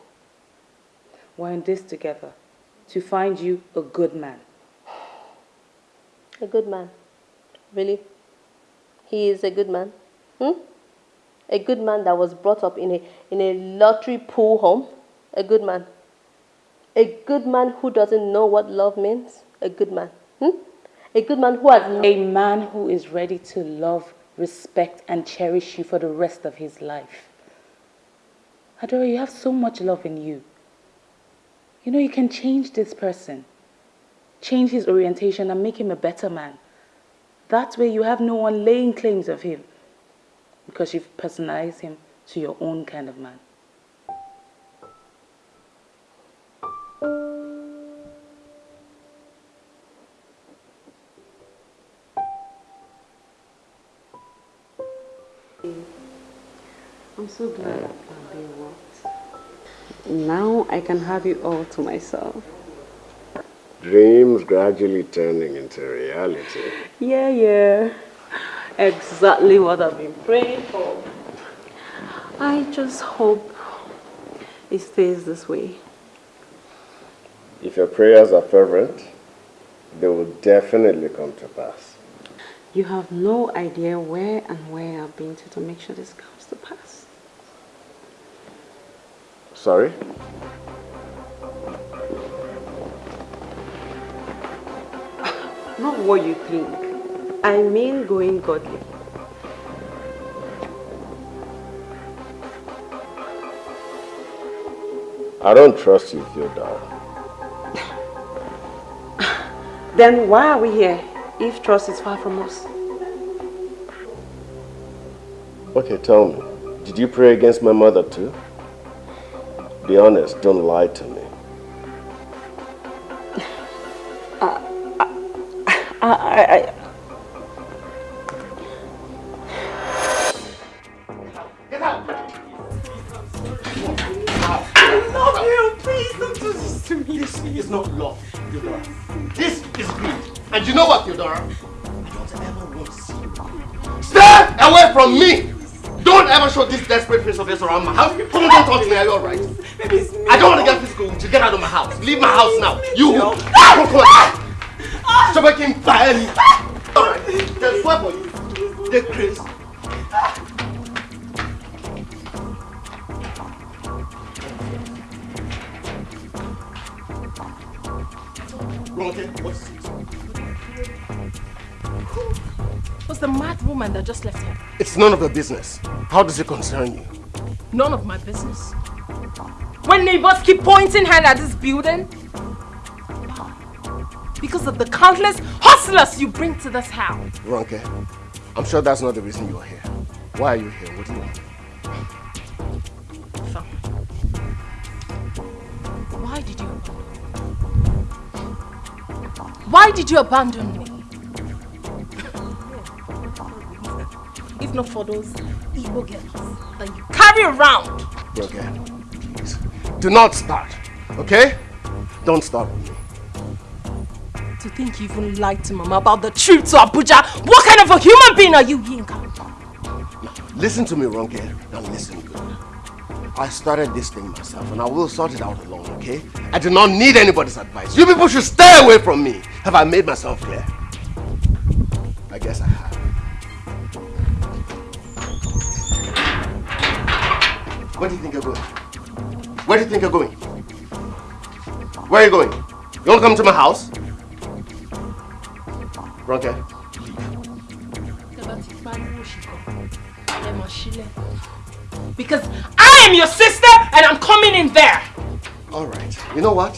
We're in this together. To find you a good man. A good man. Really? He is a good man? Hmm? A good man that was brought up in a, in a lottery pool home? A good man. A good man who doesn't know what love means? A good man. Hmm? A good man who has A man who is ready to love, respect, and cherish you for the rest of his life. Adora, you have so much love in you. You know, you can change this person, change his orientation, and make him a better man. That way, you have no one laying claims of him because you've personalized him to your own kind of man. I'm so glad I can be what. Now I can have you all to myself. Dreams gradually turning into reality. Yeah, yeah. Exactly what I've been praying for. I just hope it stays this way. If your prayers are fervent, they will definitely come to pass. You have no idea where and where I've been to to make sure this comes to pass. Sorry? Not what you think. I mean going godly. I don't trust you, Theodora. Then why are we here if trust is far from us? Okay, tell me. Did you pray against my mother too? Be honest, don't lie to me. I, I, I, Get out! I love you! Please don't do this to me. This is not love, Theodora. This is greed. And you know what, Theodora? I don't ever want to see you. Stay away from me! Don't ever show this desperate face of yours around my house. Come on, don't talk to me. Are you alright? I don't want to get physical with you. Get out of my house. Leave my house now. You. No. Ah, come on, come on. So I can buy me. Alright. There's one for you. The Chris. Okay, what's was the mad woman that just left here? It's none of your business. How does it concern you? None of my business. When neighbors keep pointing hand at this building? Because of the countless hustlers you bring to this house. Ronke, I'm sure that's not the reason you're here. Why are you here? What do you want? Why did you Why did you abandon me? if not for those evil girls that you carry around. Okay. Do not start, okay? Don't start with me. To think you even lied to Mama about the trip to Abuja. What kind of a human being are you, Yinka? Listen to me, Ronke. Now listen good. I started this thing myself and I will sort it out alone, okay? I do not need anybody's advice. You people should stay away from me. Have I made myself clear? I guess I have. Where do you think you're going? Where do you think you're going? Where are you going? You want to come to my house? Ronke, Because I am your sister and I'm coming in there. All right. You know what?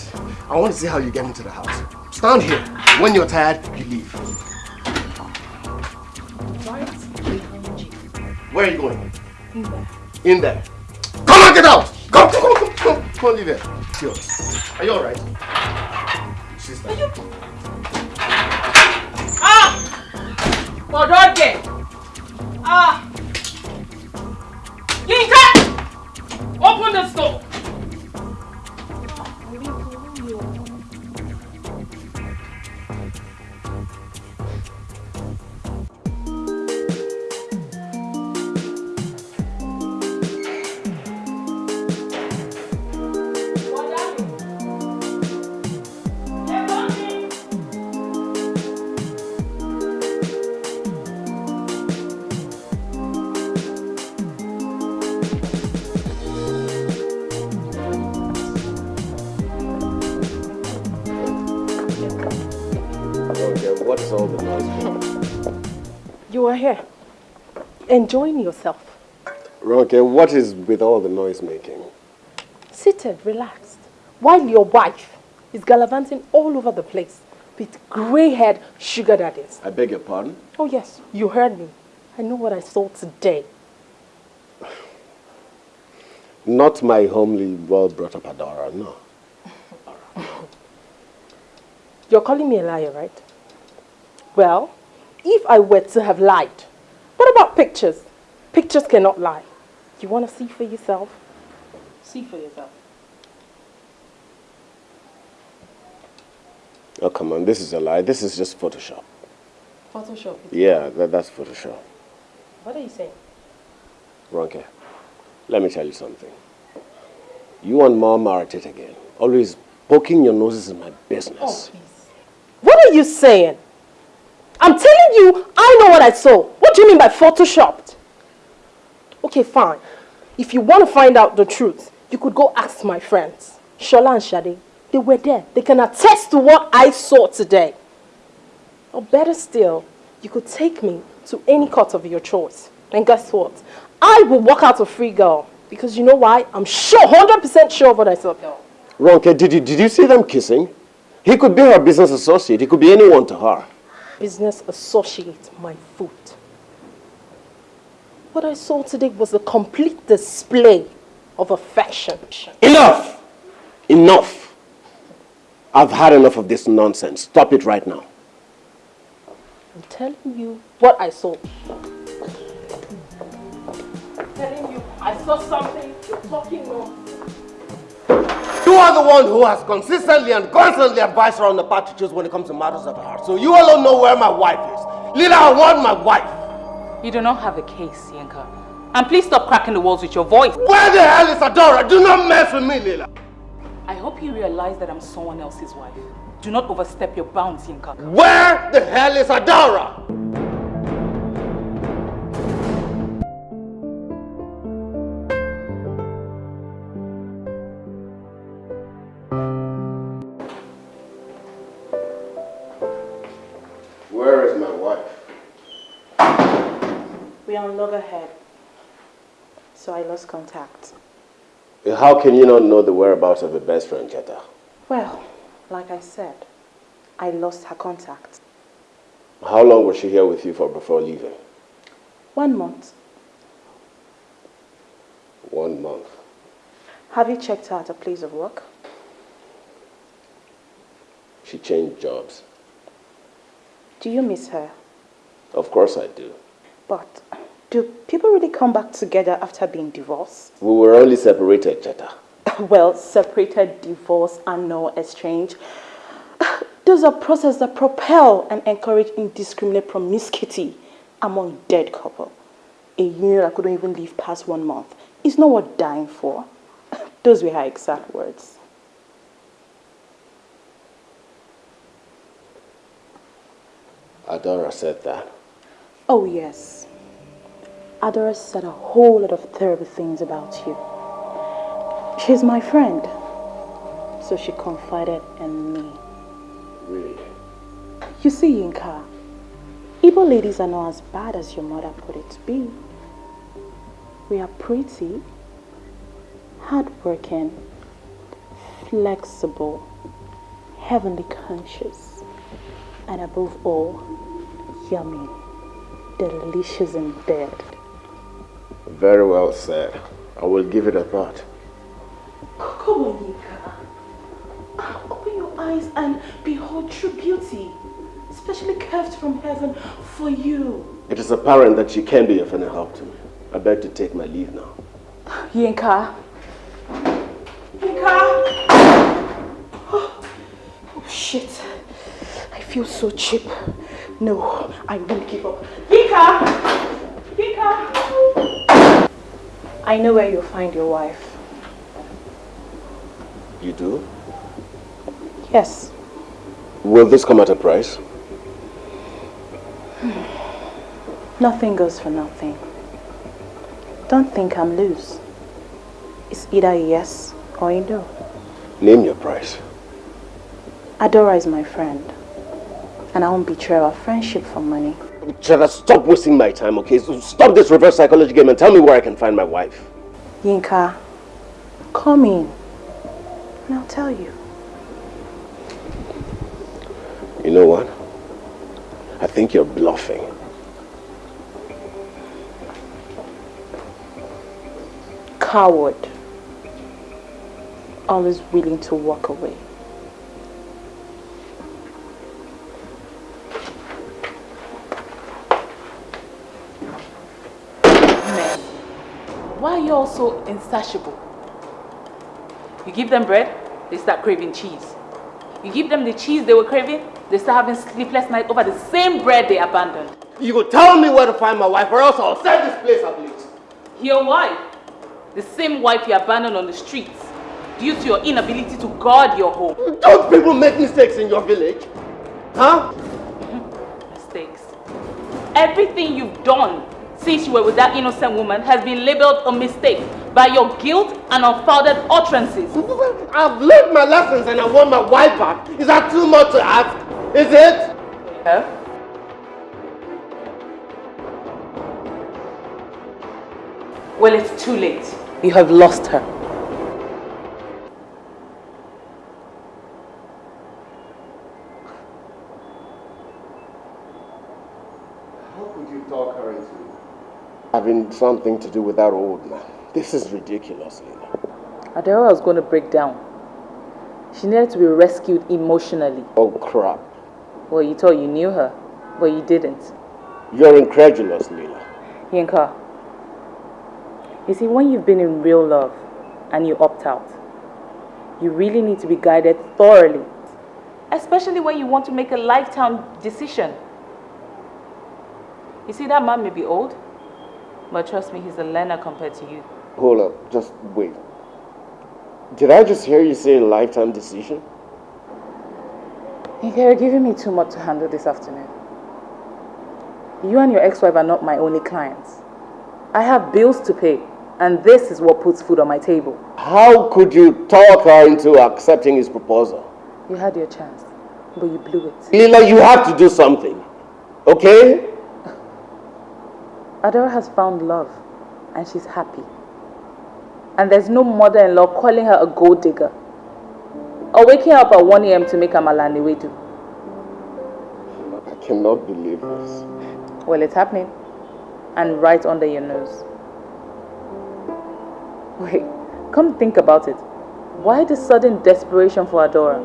I want to see how you get into the house. Stand here. When you're tired, you leave. Where are you going? In there. In there. Come on, get out! Come, come, come, come, come. Come on, leave here. It's yours. Are you all right? Sister. Are you... Bodoke! Ah! Yinka! Open the door! Enjoying yourself. Ronke, what is with all the noise making? Seated, relaxed, while your wife is gallivanting all over the place with grey-haired sugar daddies. I beg your pardon? Oh yes, you heard me. I know what I saw today. Not my homely, well-brought-up Adora, no. You're calling me a liar, right? Well, if I were to have lied, what about pictures? Pictures cannot lie. You want to see for yourself? See for yourself. Oh, come on, this is a lie. This is just Photoshop. Photoshop. Yeah, that, that's Photoshop. What are you saying? Ronke, let me tell you something. You and mom are at it again. Always poking your noses in my business. Oh, please. What are you saying? I'm telling you, I know what I saw. What do you mean by photoshopped? Okay, fine. If you want to find out the truth, you could go ask my friends. Shola and Shade. They were there. They can attest to what I saw today. Or better still, you could take me to any court of your choice. And guess what? I will walk out a free girl. Because you know why? I'm sure, 100% sure of what I saw. Ronke, did you, did you see them kissing? He could be her business associate. He could be anyone to her. Business associate, my foot. What I saw today was a complete display of affection. Enough! Enough! I've had enough of this nonsense. Stop it right now. I'm telling you what I saw. telling you I saw something. You're talking wrong. You are the one who has consistently and constantly advised her on the path to choose when it comes to matters of the heart. So you alone know where my wife is. Lila, I want my wife. You do not have a case, Yinka. And please stop cracking the walls with your voice. Where the hell is Adora? Do not mess with me, Lila. I hope you realize that I'm someone else's wife. Do not overstep your bounds, Yinka. Where the hell is Adora? On loggerhead. So I lost contact. How can you not know the whereabouts of your best friend, Jetta? Well, like I said, I lost her contact. How long was she here with you for before leaving? One month. One month. Have you checked her at a place of work? She changed jobs. Do you miss her? Of course I do. But do people really come back together after being divorced? We were only separated, Jetta. well, separated, divorce, and no exchange. Those are processes that propel and encourage indiscriminate promiscuity among dead couple. A union that couldn't even live past one month is not worth dying for. Those were her exact words. Adora said that. Oh, yes. Adora said a whole lot of terrible things about you. She's my friend. So she confided in me. Really? You see, Yinka, Igbo ladies are not as bad as your mother put it to be. We are pretty, hardworking, flexible, heavenly conscious, and above all, yummy, delicious in bed. Very well said. I will give it a thought. Come on, Yinka. Open your eyes and behold true beauty, specially curved from heaven for you. It is apparent that she can be of any help to me. I beg to take my leave now. Yinka. Yinka! Oh, oh shit. I feel so cheap. No, I won't give up. Yinka! Yinka! I know where you'll find your wife. You do? Yes. Will this come at a price? Hmm. Nothing goes for nothing. Don't think I'm loose. It's either a yes or a no. Name your price. Adora is my friend. And I won't betray our friendship for money. Chada, stop wasting my time, okay? So stop this reverse psychology game and tell me where I can find my wife. Yinka, come in. And I'll tell you. You know what? I think you're bluffing. Coward. Always willing to walk away. You insatiable? You give them bread, they start craving cheese. You give them the cheese they were craving, they start having sleepless nights over the same bread they abandoned. You go tell me where to find my wife or else I'll set this place ablaze. Your wife, the same wife you abandoned on the streets due to your inability to guard your home. Don't people make mistakes in your village? Huh? Mistakes. Everything you've done since you were with that innocent woman has been labeled a mistake by your guilt and unfounded utterances. I've learned my lessons and I want my wife back. Is that too much to ask? Is it? Yeah. Well, it's too late. You have lost her. How could you talk her into having something to do with that old man. This is ridiculous, Lila. Adora was going to break down. She needed to be rescued emotionally. Oh, crap. Well, you thought you knew her, but you didn't. You're incredulous, Lila. Yinka, you see, when you've been in real love and you opt out, you really need to be guided thoroughly. Especially when you want to make a lifetime decision. You see, that man may be old, but trust me, he's a learner compared to you. Hold up, just wait. Did I just hear you say a lifetime decision? You're giving me too much to handle this afternoon. You and your ex-wife are not my only clients. I have bills to pay, and this is what puts food on my table. How could you talk her into accepting his proposal? You had your chance, but you blew it. Lila, you have to do something, okay? Adora has found love, and she's happy. And there's no mother-in-law calling her a gold digger. Or waking her up at 1 a.m. to make amala and ewedu. I cannot believe this. Well, it's happening. And right under your nose. Wait, come think about it. Why the sudden desperation for Adora?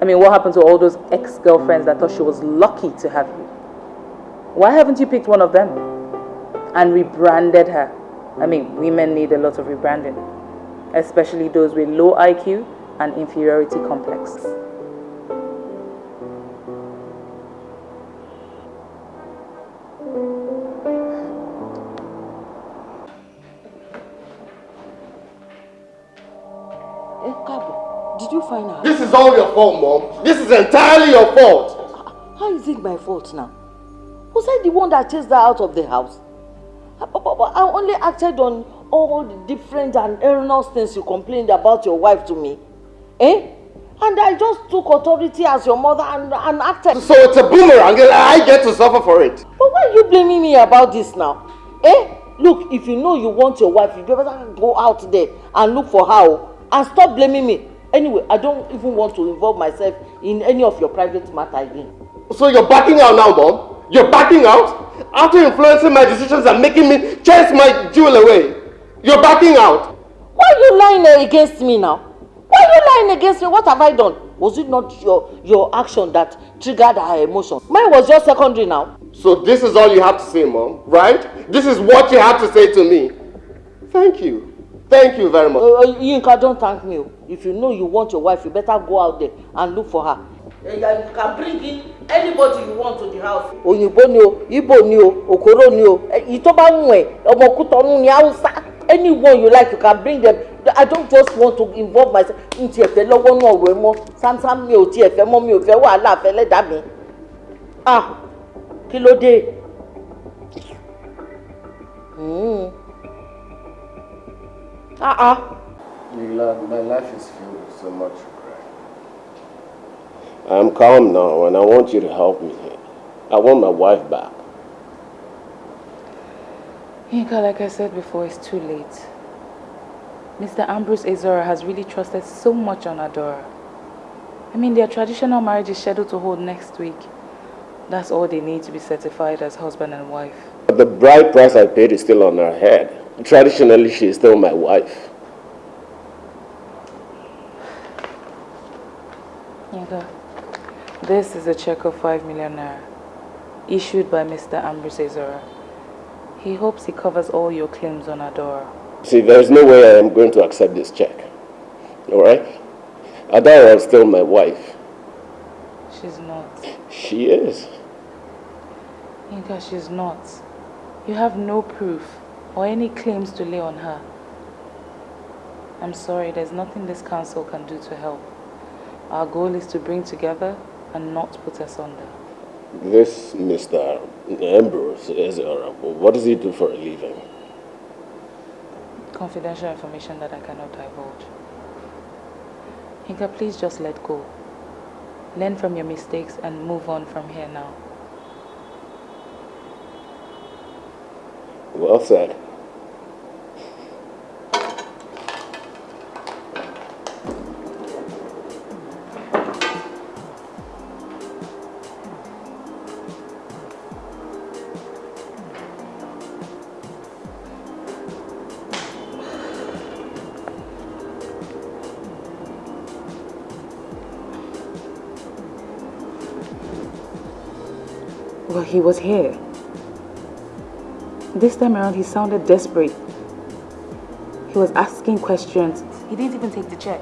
I mean, what happened to all those ex-girlfriends that thought she was lucky to have you? Why haven't you picked one of them and rebranded her? I mean, women need a lot of rebranding, especially those with low IQ and inferiority complex. Eh, Kabo, did you find out? This is all your fault, Mom. This is entirely your fault. How is it my fault now? Was I the one that chased her out of the house? Uh, but, but I only acted on all the different and erroneous things you complained about your wife to me. Eh? And I just took authority as your mother and, and acted. So it's a boomerang and I get to suffer for it. But why are you blaming me about this now? Eh? Look, if you know you want your wife, you better go out there and look for her oh, and stop blaming me. Anyway, I don't even want to involve myself in any of your private matter again. So you're backing out now, Mom? You're backing out? After influencing my decisions and making me chase my jewel away. You're backing out? Why are you lying against me now? Why are you lying against me? What have I done? Was it not your, your action that triggered her emotion? Mine was just secondary now. So this is all you have to say, Mom, right? This is what you have to say to me. Thank you. Thank you very much. Uh, uh, Yinka, don't thank me. If you know you want your wife, you better go out there and look for her. You can bring in anybody you want to the house. Òyìnbó ni o, Igbo ni o, Okoro ni o, eh, èyí tó bá wù ẹ́, ọmọ Kútọ́nù ni Hausa. Anyone you like, you can bring them. I don't just want to involve myself. N tiẹ̀ fẹ́ lọ́wọ́ náà rẹ̀ mọ́. Sámsám mi ò tiẹ̀ fẹ́ mọ́ mi ò fẹ́ wàhálà fẹ́ lẹ́dàá mi. Ah, kí ló dé? Mm. Ah ah. My life is filled with so much. I'm calm now and I want you to help me. I want my wife back. Yinka, like I said before, it's too late. Mr. Ambrose Azora has really trusted so much on Adora. I mean, their traditional marriage is scheduled to hold next week. That's all they need to be certified as husband and wife. But the bride price I paid is still on her head. Traditionally, she is still my wife. Yinka, this is a check of 5 million naira, issued by Mr. Ambrose Azora. He hopes he covers all your claims on Adora. See, there's no way I am going to accept this check. All right? Adora is still my wife. She's not. She is. Yinka, she's not. You have no proof or any claims to lay on her. I'm sorry, there's nothing this council can do to help. Our goal is to bring together and not put asunder. This Mr. Ambrose is, what does he do for a living? Confidential information that I cannot divulge. Yinka, please just let go. Learn from your mistakes and move on from here now. Well said. He was here. This time around, he sounded desperate. He was asking questions. He didn't even take the check.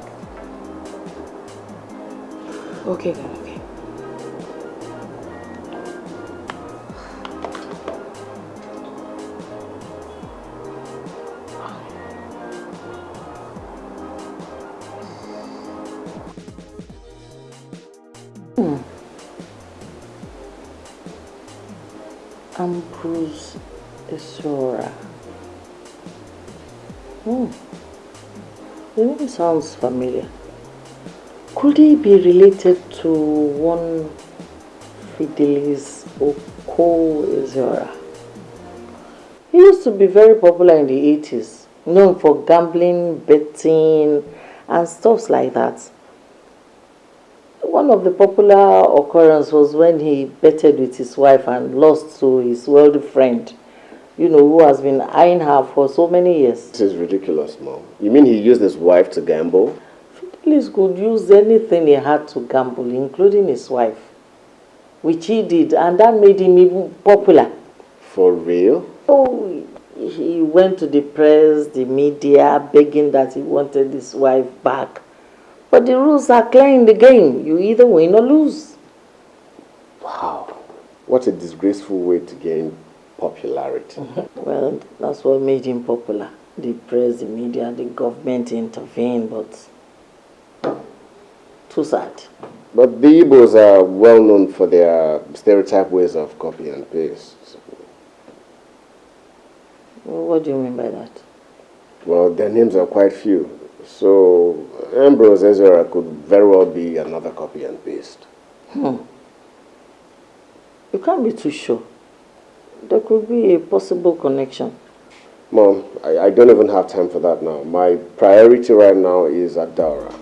Okay then, sounds familiar. Could he be related to one Fidelis Oko Isora? He used to be very popular in the 80s, known for gambling, betting, and stuff like that. One of the popular occurrences was when he betted with his wife and lost to his wealthy friend, you know, who has been eyeing her for so many years. This is ridiculous, Mom. You mean he used his wife to gamble? Fidelis could use anything he had to gamble, including his wife, which he did, and that made him even popular. For real? Oh, he went to the press, the media, begging that he wanted his wife back. But the rules are clear in the game. You either win or lose. Wow. What a disgraceful way to gain popularity. Well, that's what made him popular. The press, the media, the government intervened, but too sad. But the Igbos are well known for their stereotype ways of copy and paste. What do you mean by that? Well, their names are quite few. So Ambrose Ezra could very well be another copy and paste. Hmm. You can't be too sure. There could be a possible connection. Mom, I, I don't even have time for that now. My priority right now is Adora.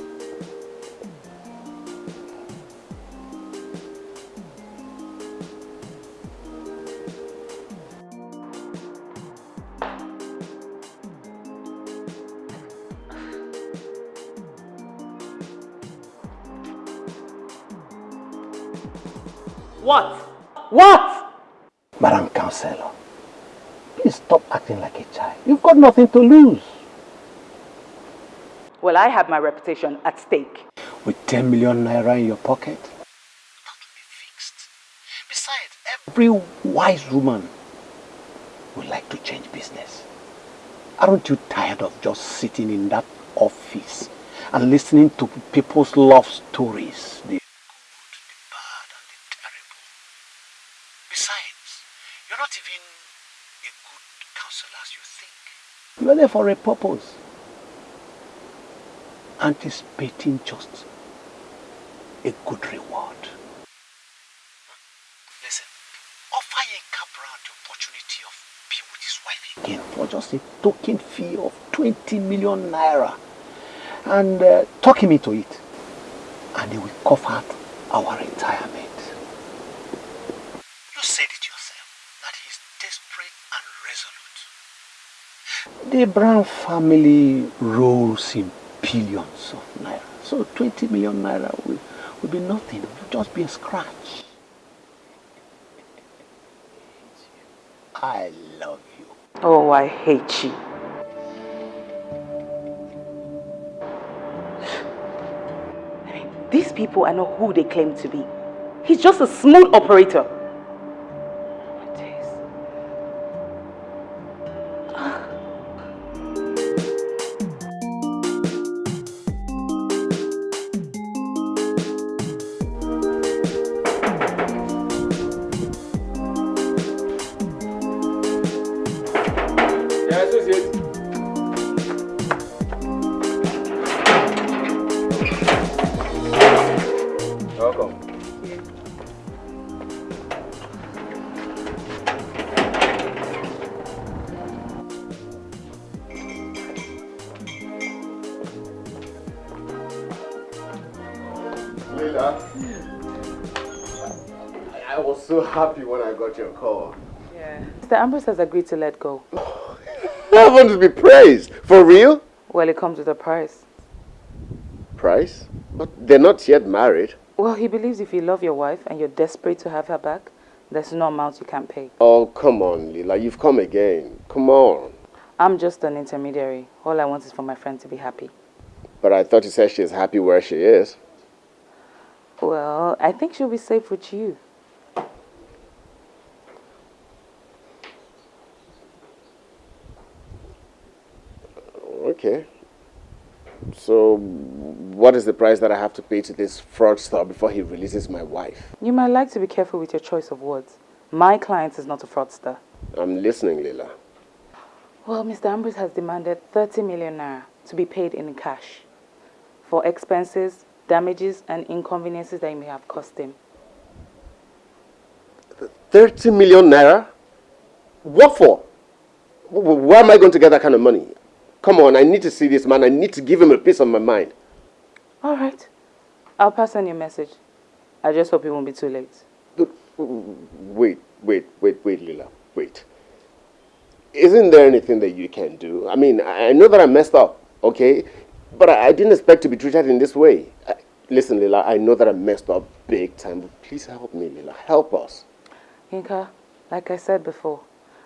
What? What? Madam Counselor, please stop acting like a child. You've got nothing to lose. Well, I have my reputation at stake. With 10 million naira in your pocket? That will be fixed. Besides, every wise woman would like to change business. Aren't you tired of just sitting in that office and listening to people's love stories? The good, the bad, and the terrible. Besides, you're not even a good counselor as you think. You're there for a purpose. Anticipating just a good reward. Listen, offer Yinka Brown the opportunity of being with his wife again for just a token fee of 20 million naira and uh, talk him into it. And he will cover our retirement. You said it yourself that he's desperate and resolute. The Brown family rolls in billions of naira. So 20 million naira will, will be nothing. It will just be a scratch. I love you. Oh, I hate you. These people are not who they claim to be. He's just a smooth operator. Mr. Ambrose has agreed to let go. Heaven to be praised. For real? Well, it comes with a price. Price? But they're not yet married. Well, he believes if you love your wife and you're desperate to have her back, There's no amount you can't pay. Oh, come on, Lila. You've come again. Come on. I'm just an intermediary. All I want is for my friend to be happy. But I thought you said she's happy where she is. Well, I think she'll be safe with you. Okay. So, what is the price that I have to pay to this fraudster before he releases my wife? You might like to be careful with your choice of words. My client is not a fraudster. I'm listening, Lila. Well, Mr. Ambrose has demanded 30 million naira to be paid in cash for expenses, damages, and inconveniences that you may have caused him. 30 million naira? What for? Where am I going to get that kind of money? Come on, I need to see this man. I need to give him a piece of my mind. All right. I'll pass on your message. I just hope it won't be too late. Wait, wait, wait, wait, Lila. Wait. Isn't there anything that you can do? I mean, I know that I messed up, okay? But I, didn't expect to be treated in this way. I, listen, Lila, I know that I messed up big time, but please help me, Lila. Help us. Yinka, like I said before,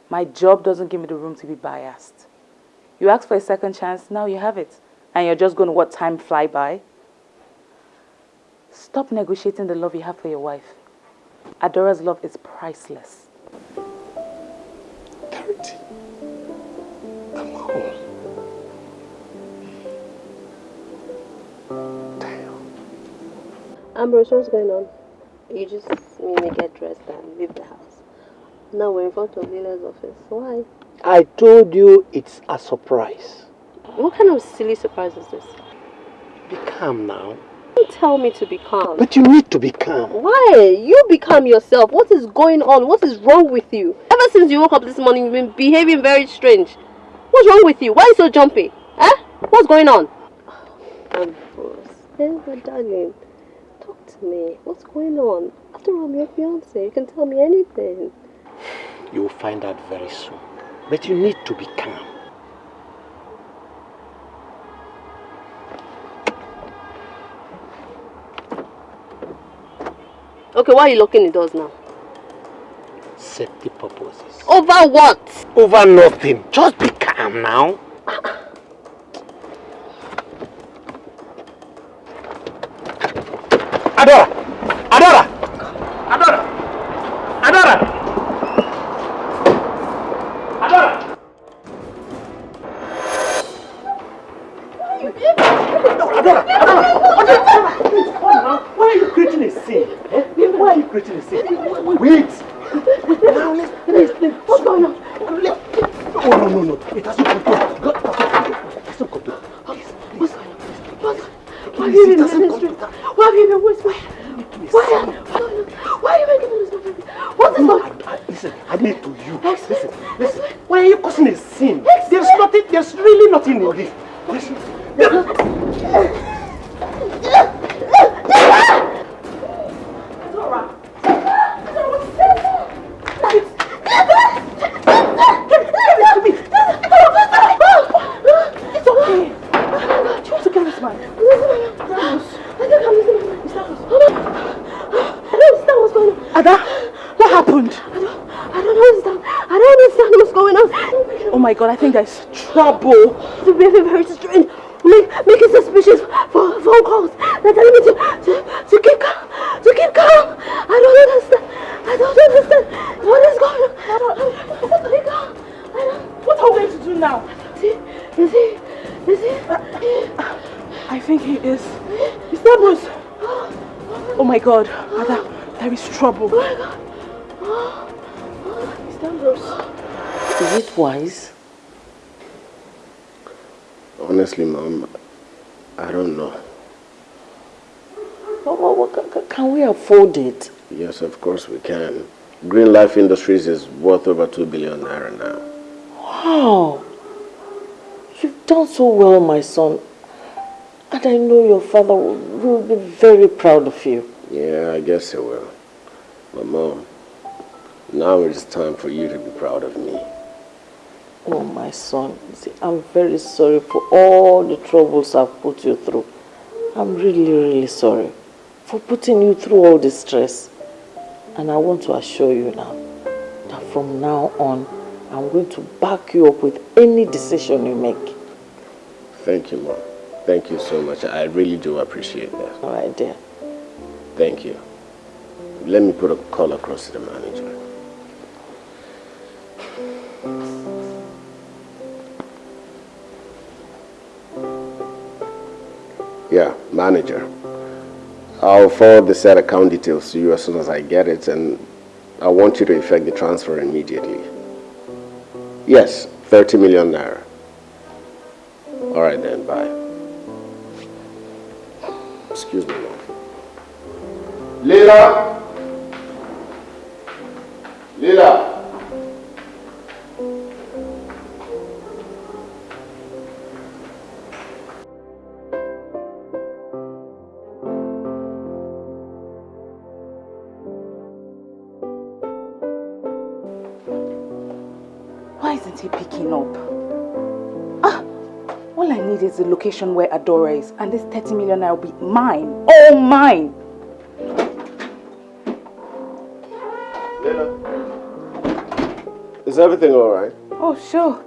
my job doesn't give me the room to be biased. You asked for a second chance, now you have it. And you're just going to let time fly by? Stop negotiating the love you have for your wife. Adora's love is priceless. Dirty. Come on. Ambrose, what's going on? You just made me get dressed and leave the house. Now we're in front of Lila's office. Why? I told you it's a surprise. What kind of silly surprise is this? Be calm now. Don't tell me to be calm. But you need to be calm. Why? You be calm yourself. What is going on? What is wrong with you? Ever since you woke up this morning, you've been behaving very strange. What's wrong with you? Why are you so jumpy? Eh? What's going on? I'm first. hey, my darling. Talk to me. What's going on? After all, I'm your fiance. You can tell me anything. You will find out very soon. But you need to be calm. Okay, why are you locking the doors now? Safety purposes. Over what? Over nothing. Just be calm now. Adora! Adora! Adora! Adora! Adora! Adora! Adora! Please, come now. Why are you creating a scene? Eh? Why are you creating a scene? Wait! Wait, now let's, let's, let's, what's going on? Let, oh, no, no, no. It has to come through. Go, go, go. It has to come through. Please, please. Why have you been in the street? Why have you been whispering? Why? Why are you making all this noise? What is going on? Listen, I need to you. Listen, listen. Why are you causing a scene? There's nothing, there's really nothing in this. Listen. It's okay. You want to kill this man? I think I'm losing my mind. I don't understand what's going on. Ada, what happened? I don't, I don't understand. I don't understand what's going on. Oh my god, I think there's trouble. To be very strange. Make, making suspicious phone, phone calls. They're telling me to, to, to keep calm. To keep calm. I don't understand. I don't understand. What is going on? I don't, I don't, keep calm. I don't. What are we going to do now? Is he? Is he? Is he? I think he is. Is that was? Oh my god, Ada, there is trouble. Oh my god. Is that Rose? Is it wise? Honestly, Mom, I don't know. Can we afford it? Yes, of course we can. Green Life Industries is worth over 2 billion naira now. Wow. You've done so well, my son. And I know your father will, will be very proud of you. Yeah, I guess he will. But Mom, now it is time for you to be proud of me. Oh, my son. See, I'm very sorry for all the troubles I've put you through. I'm really, really sorry for putting you through all this stress. And I want to assure you now that from now on, I'm going to back you up with any decision you make. Thank you, Mom. Thank you so much. I really do appreciate that. All right, dear. Thank you. Let me put a call across to the manager. Yeah, manager. I'll forward the set account details to you as soon as I get it and I want you to effect the transfer immediately. Yes, 30 million naira. All right then, bye. Excuse me, ma'am. Leela! Leela! The location where Adora is, and this 30 million naira will be mine. All mine. Is everything all right? Oh, sure.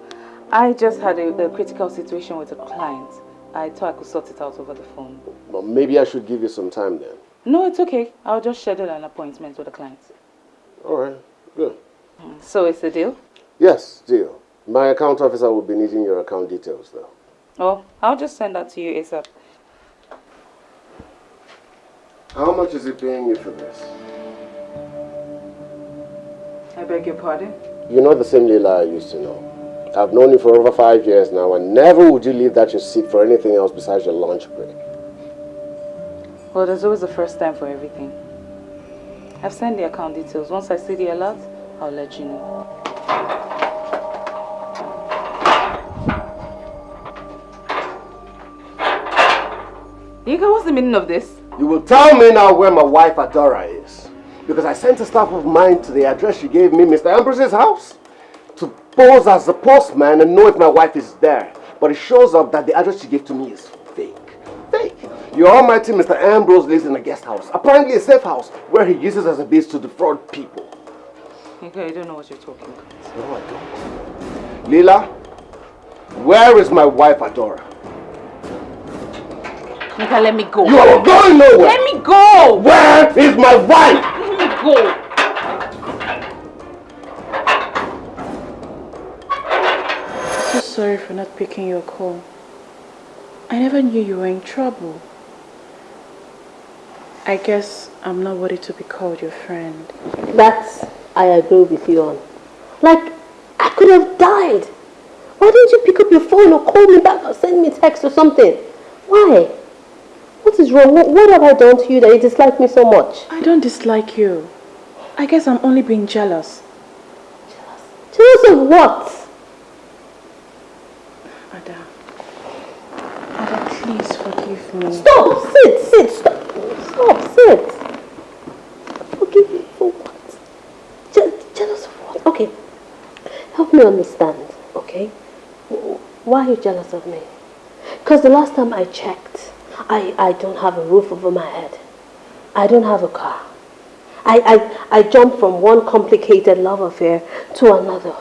I just had a, a critical situation with a client. I thought I could sort it out over the phone. Well, maybe I should give you some time then. No, it's okay. I'll just schedule an appointment with the client. All right, good. Mm, so it's a deal? Yes, deal. My account officer will be needing your account details though. Oh, I'll just send that to you ASAP. How much is he paying you for this? I beg your pardon? You're not the same Leela I used to know. I've known you for over five years now and never would you leave that your seat for anything else besides your lunch break. Well, there's always a first time for everything. I've sent the account details. Once I see the alert, I'll let you know. Ika, what's the meaning of this? You will tell me now where my wife Adora is. Because I sent a staff of mine to the address she gave me, Mr. Ambrose's house, to pose as the postman and know if my wife is there. But it shows up that the address she gave to me is fake. Fake. Your almighty Mr. Ambrose lives in a guest house, apparently a safe house, where he uses as a base to defraud people. Ika, I don't know what you're talking about. No, I don't. Leela, where is my wife Adora? Ika, let me go. You are going nowhere! Let me go! Where is my wife? Let me go! so sorry for not picking your call. I never knew you were in trouble. I guess I'm not worthy to be called your friend. That I agree with you on. Like, I could have died. Why didn't you pick up your phone or call me back or send me a text or something? Why? What is wrong? What, what have I done to you that you dislike me so much? I don't dislike you. I guess I'm only being jealous. Jealous of what? Ada. Ada, please forgive me. Stop! Sit, sit, stop. Stop, sit. Forgive me for what? Je- jealous of what? Okay. Help me understand, okay? Why are you jealous of me? Because the last time I checked, I, I don't have a roof over my head. I don't have a car. I, I, I jumped from one complicated love affair to another.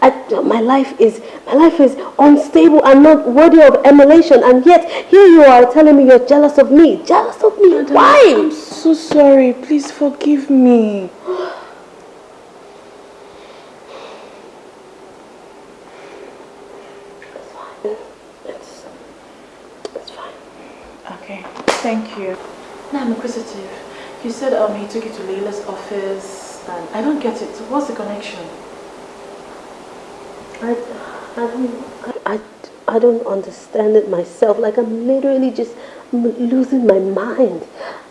I, my life is my life is unstable and not worthy of emulation, and yet here you are telling me you're jealous of me. Jealous of me? Why? I'm so sorry. Please forgive me. It's, it's fine. Okay, thank you. Now I'm inquisitive. You said um he took you to Leila's office, and I don't get it. What's the connection? I, I don't, I, I don't understand it myself. Like I'm literally just losing my mind.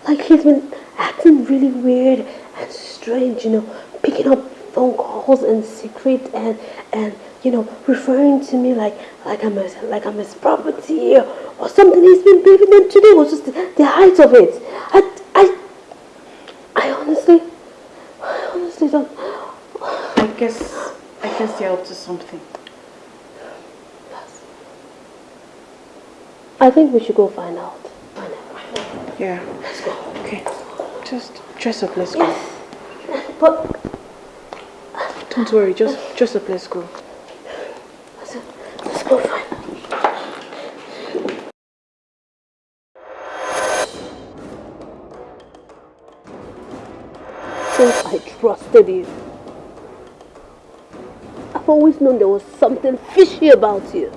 Like he's been acting really weird and strange, you know, picking up phone calls and secret and and you know referring to me like like I'm his, like I'm his property or, or something. He's been behaving and today was just the, the height of it. I I I honestly I honestly don't. I guess I guess you're up to something. I think we should go find out. Yeah. Let's go. Okay. Just dress up. Let's go. But... Don't worry, just, just go. Let's go. Since I trusted you, I've always known there was something fishy about you.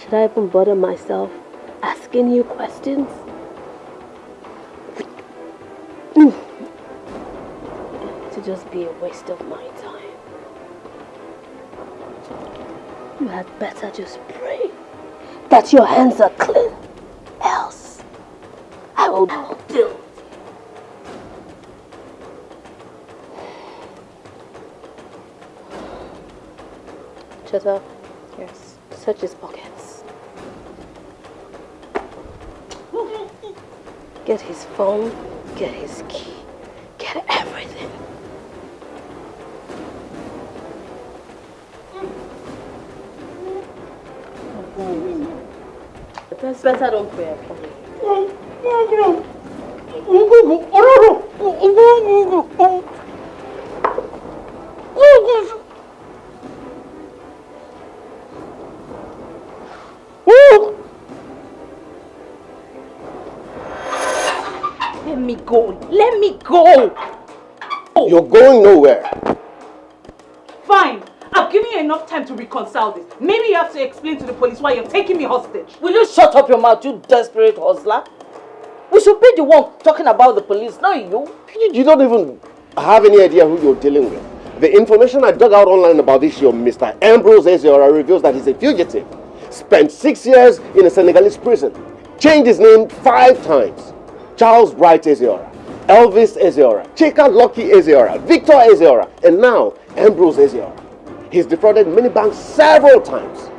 Should I even bother myself asking you questions? Just be a waste of my time. You had better just pray that your hands are clean. Else, I will deal. Cheta, Yes. search his pockets. Get his phone, get his key, Better don't pray. Let me go. Let me go. You're going nowhere. Reconcile this. Maybe you have to explain to the police why you're taking me hostage. Will you shut up your mouth, you desperate hustler? We should be the one talking about the police, not you. You, you don't even have any idea who you're dealing with. The information I dug out online about this your Mr. Ambrose Eziora reveals that he's a fugitive. Spent six years in a Senegalese prison. Changed his name five times. Charles Bright Eziora, Elvis Eziora, Chika Lucky Eziora, Victor Eziora, and now Ambrose Eziora. He's defrauded many banks several times.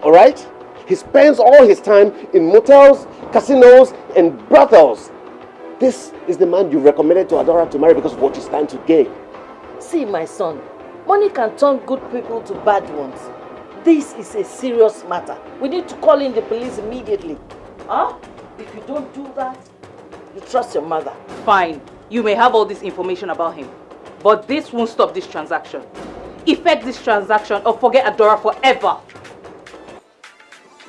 All right? He spends all his time in motels, casinos, and brothels. This is the man you recommended to Adora to marry because of what you stand to gain. See, my son, money can turn good people to bad ones. This is a serious matter. We need to call in the police immediately. Huh? If you don't do that, you trust your mother. Fine. You may have all this information about him. But this won't stop this transaction. Effect this transaction or forget Adora forever.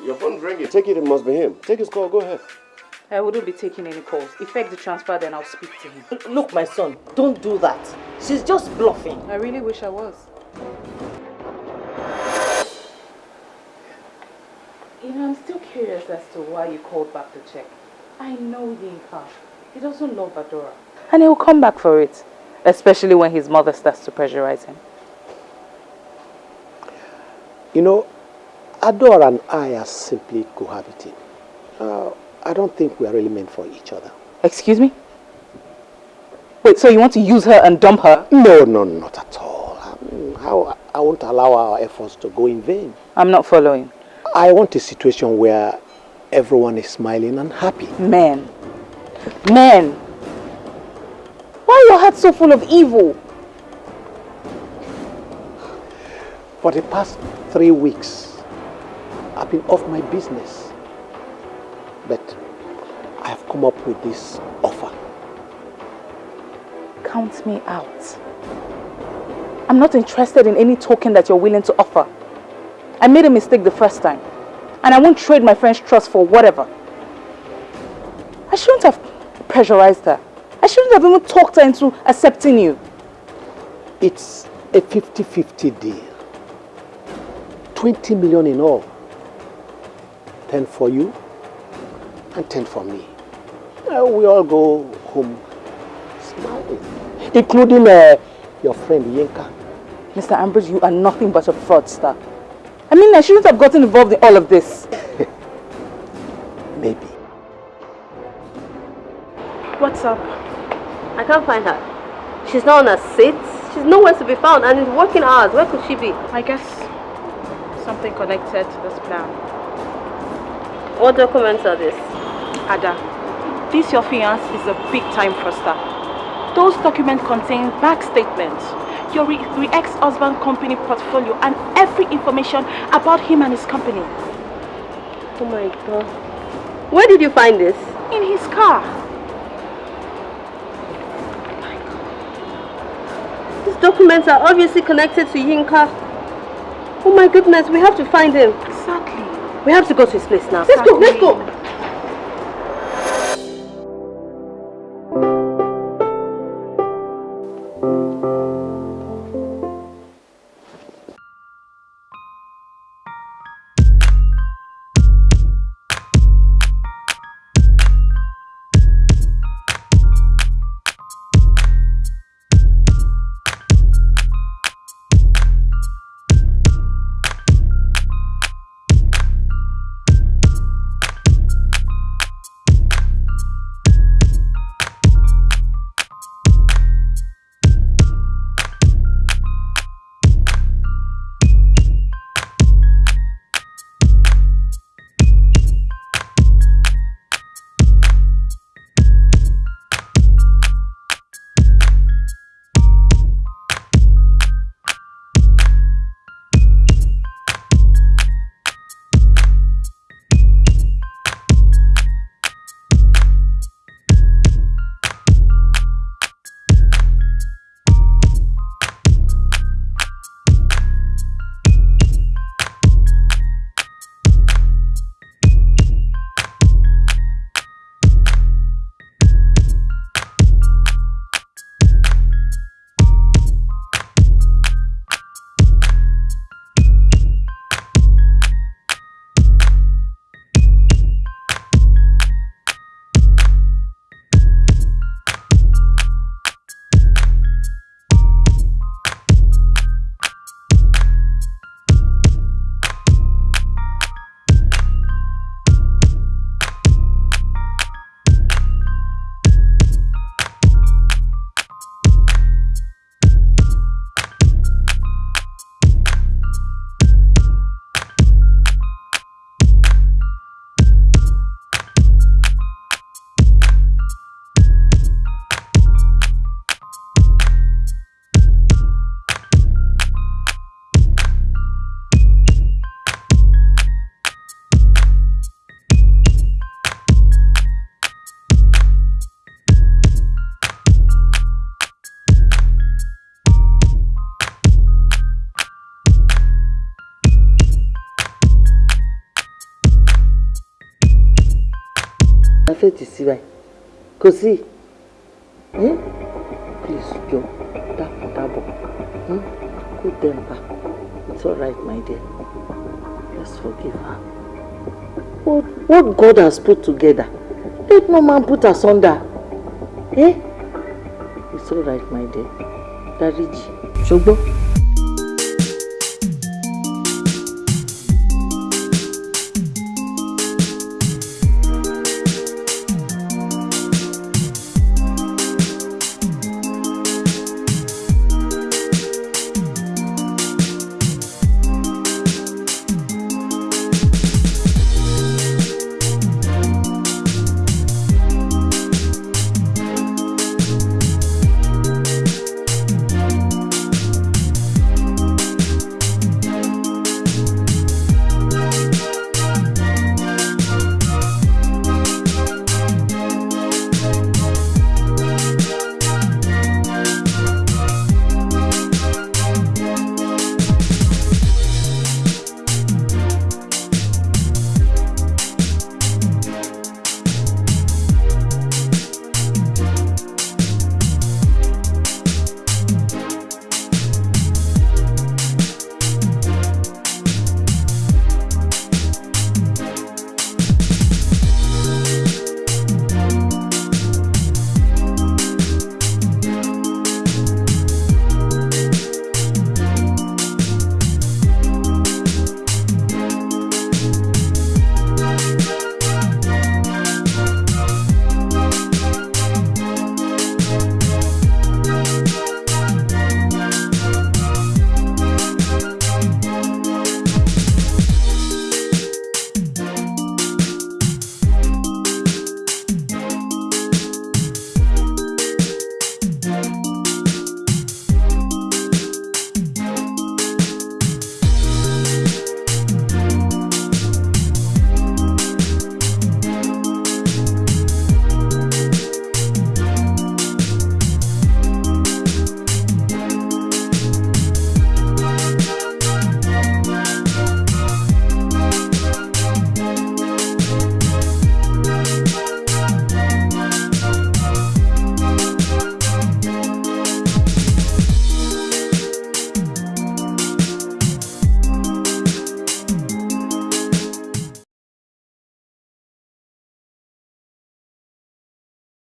Your phone's ringing. Take it, it must be him. Take his call, go ahead. I wouldn't be taking any calls. Effect the transfer, then I'll speak to him. Look, my son, don't do that. She's just bluffing. I really wish I was. You know, I'm still curious as to why you called back the check. I know Yinka. He doesn't love Adora. And he'll come back for it. Especially when his mother starts to pressurize him. You know, Adora and I are simply cohabiting. Uh, I don't think we are really meant for each other. Excuse me? Wait, so you want to use her and dump her? No, no, not at all. Um, how, I won't allow our efforts to go in vain. I'm not following. I want a situation where everyone is smiling and happy. Men. Men. Why are your heart so full of evil? For the past three weeks, I've been off my business. But I have come up with this offer. Count me out. I'm not interested in any token that you're willing to offer. I made a mistake the first time. And I won't trade my friend's trust for whatever. I shouldn't have pressurized her. I shouldn't have even talked her into accepting you. It's a 50-50 deal. 20 million in all. 10 for you and 10 for me. Uh, we all go home smiling. Including uh, your friend Yinka. Mr. Ambrose, you are nothing but a fraudster. I mean, I shouldn't have gotten involved in all of this. Maybe. What's up? I can't find her. She's not on her seat. She's nowhere to be found and it's working hours. Where could she be? I guess something connected to this plan. What documents are this? Ada, this your fiance is a big time fraudster. Those documents contain bank statements, your re re ex-husband company portfolio and every information about him and his company. Oh my god. Where did you find this? In his car. These documents are obviously connected to Yinka. Oh my goodness, we have to find him. Exactly. We have to go to his place now. Let's go, let's go. La fẹ́ tì sí báyìí. Kò sí. Please jọ dákun dábọ̀ Hmm? good temper it's alright my dear. Let's forgive her. What, what God has put together let no man put asunder. Eh? it's alright my dear. Dáríjì. Ṣùgbọ́n.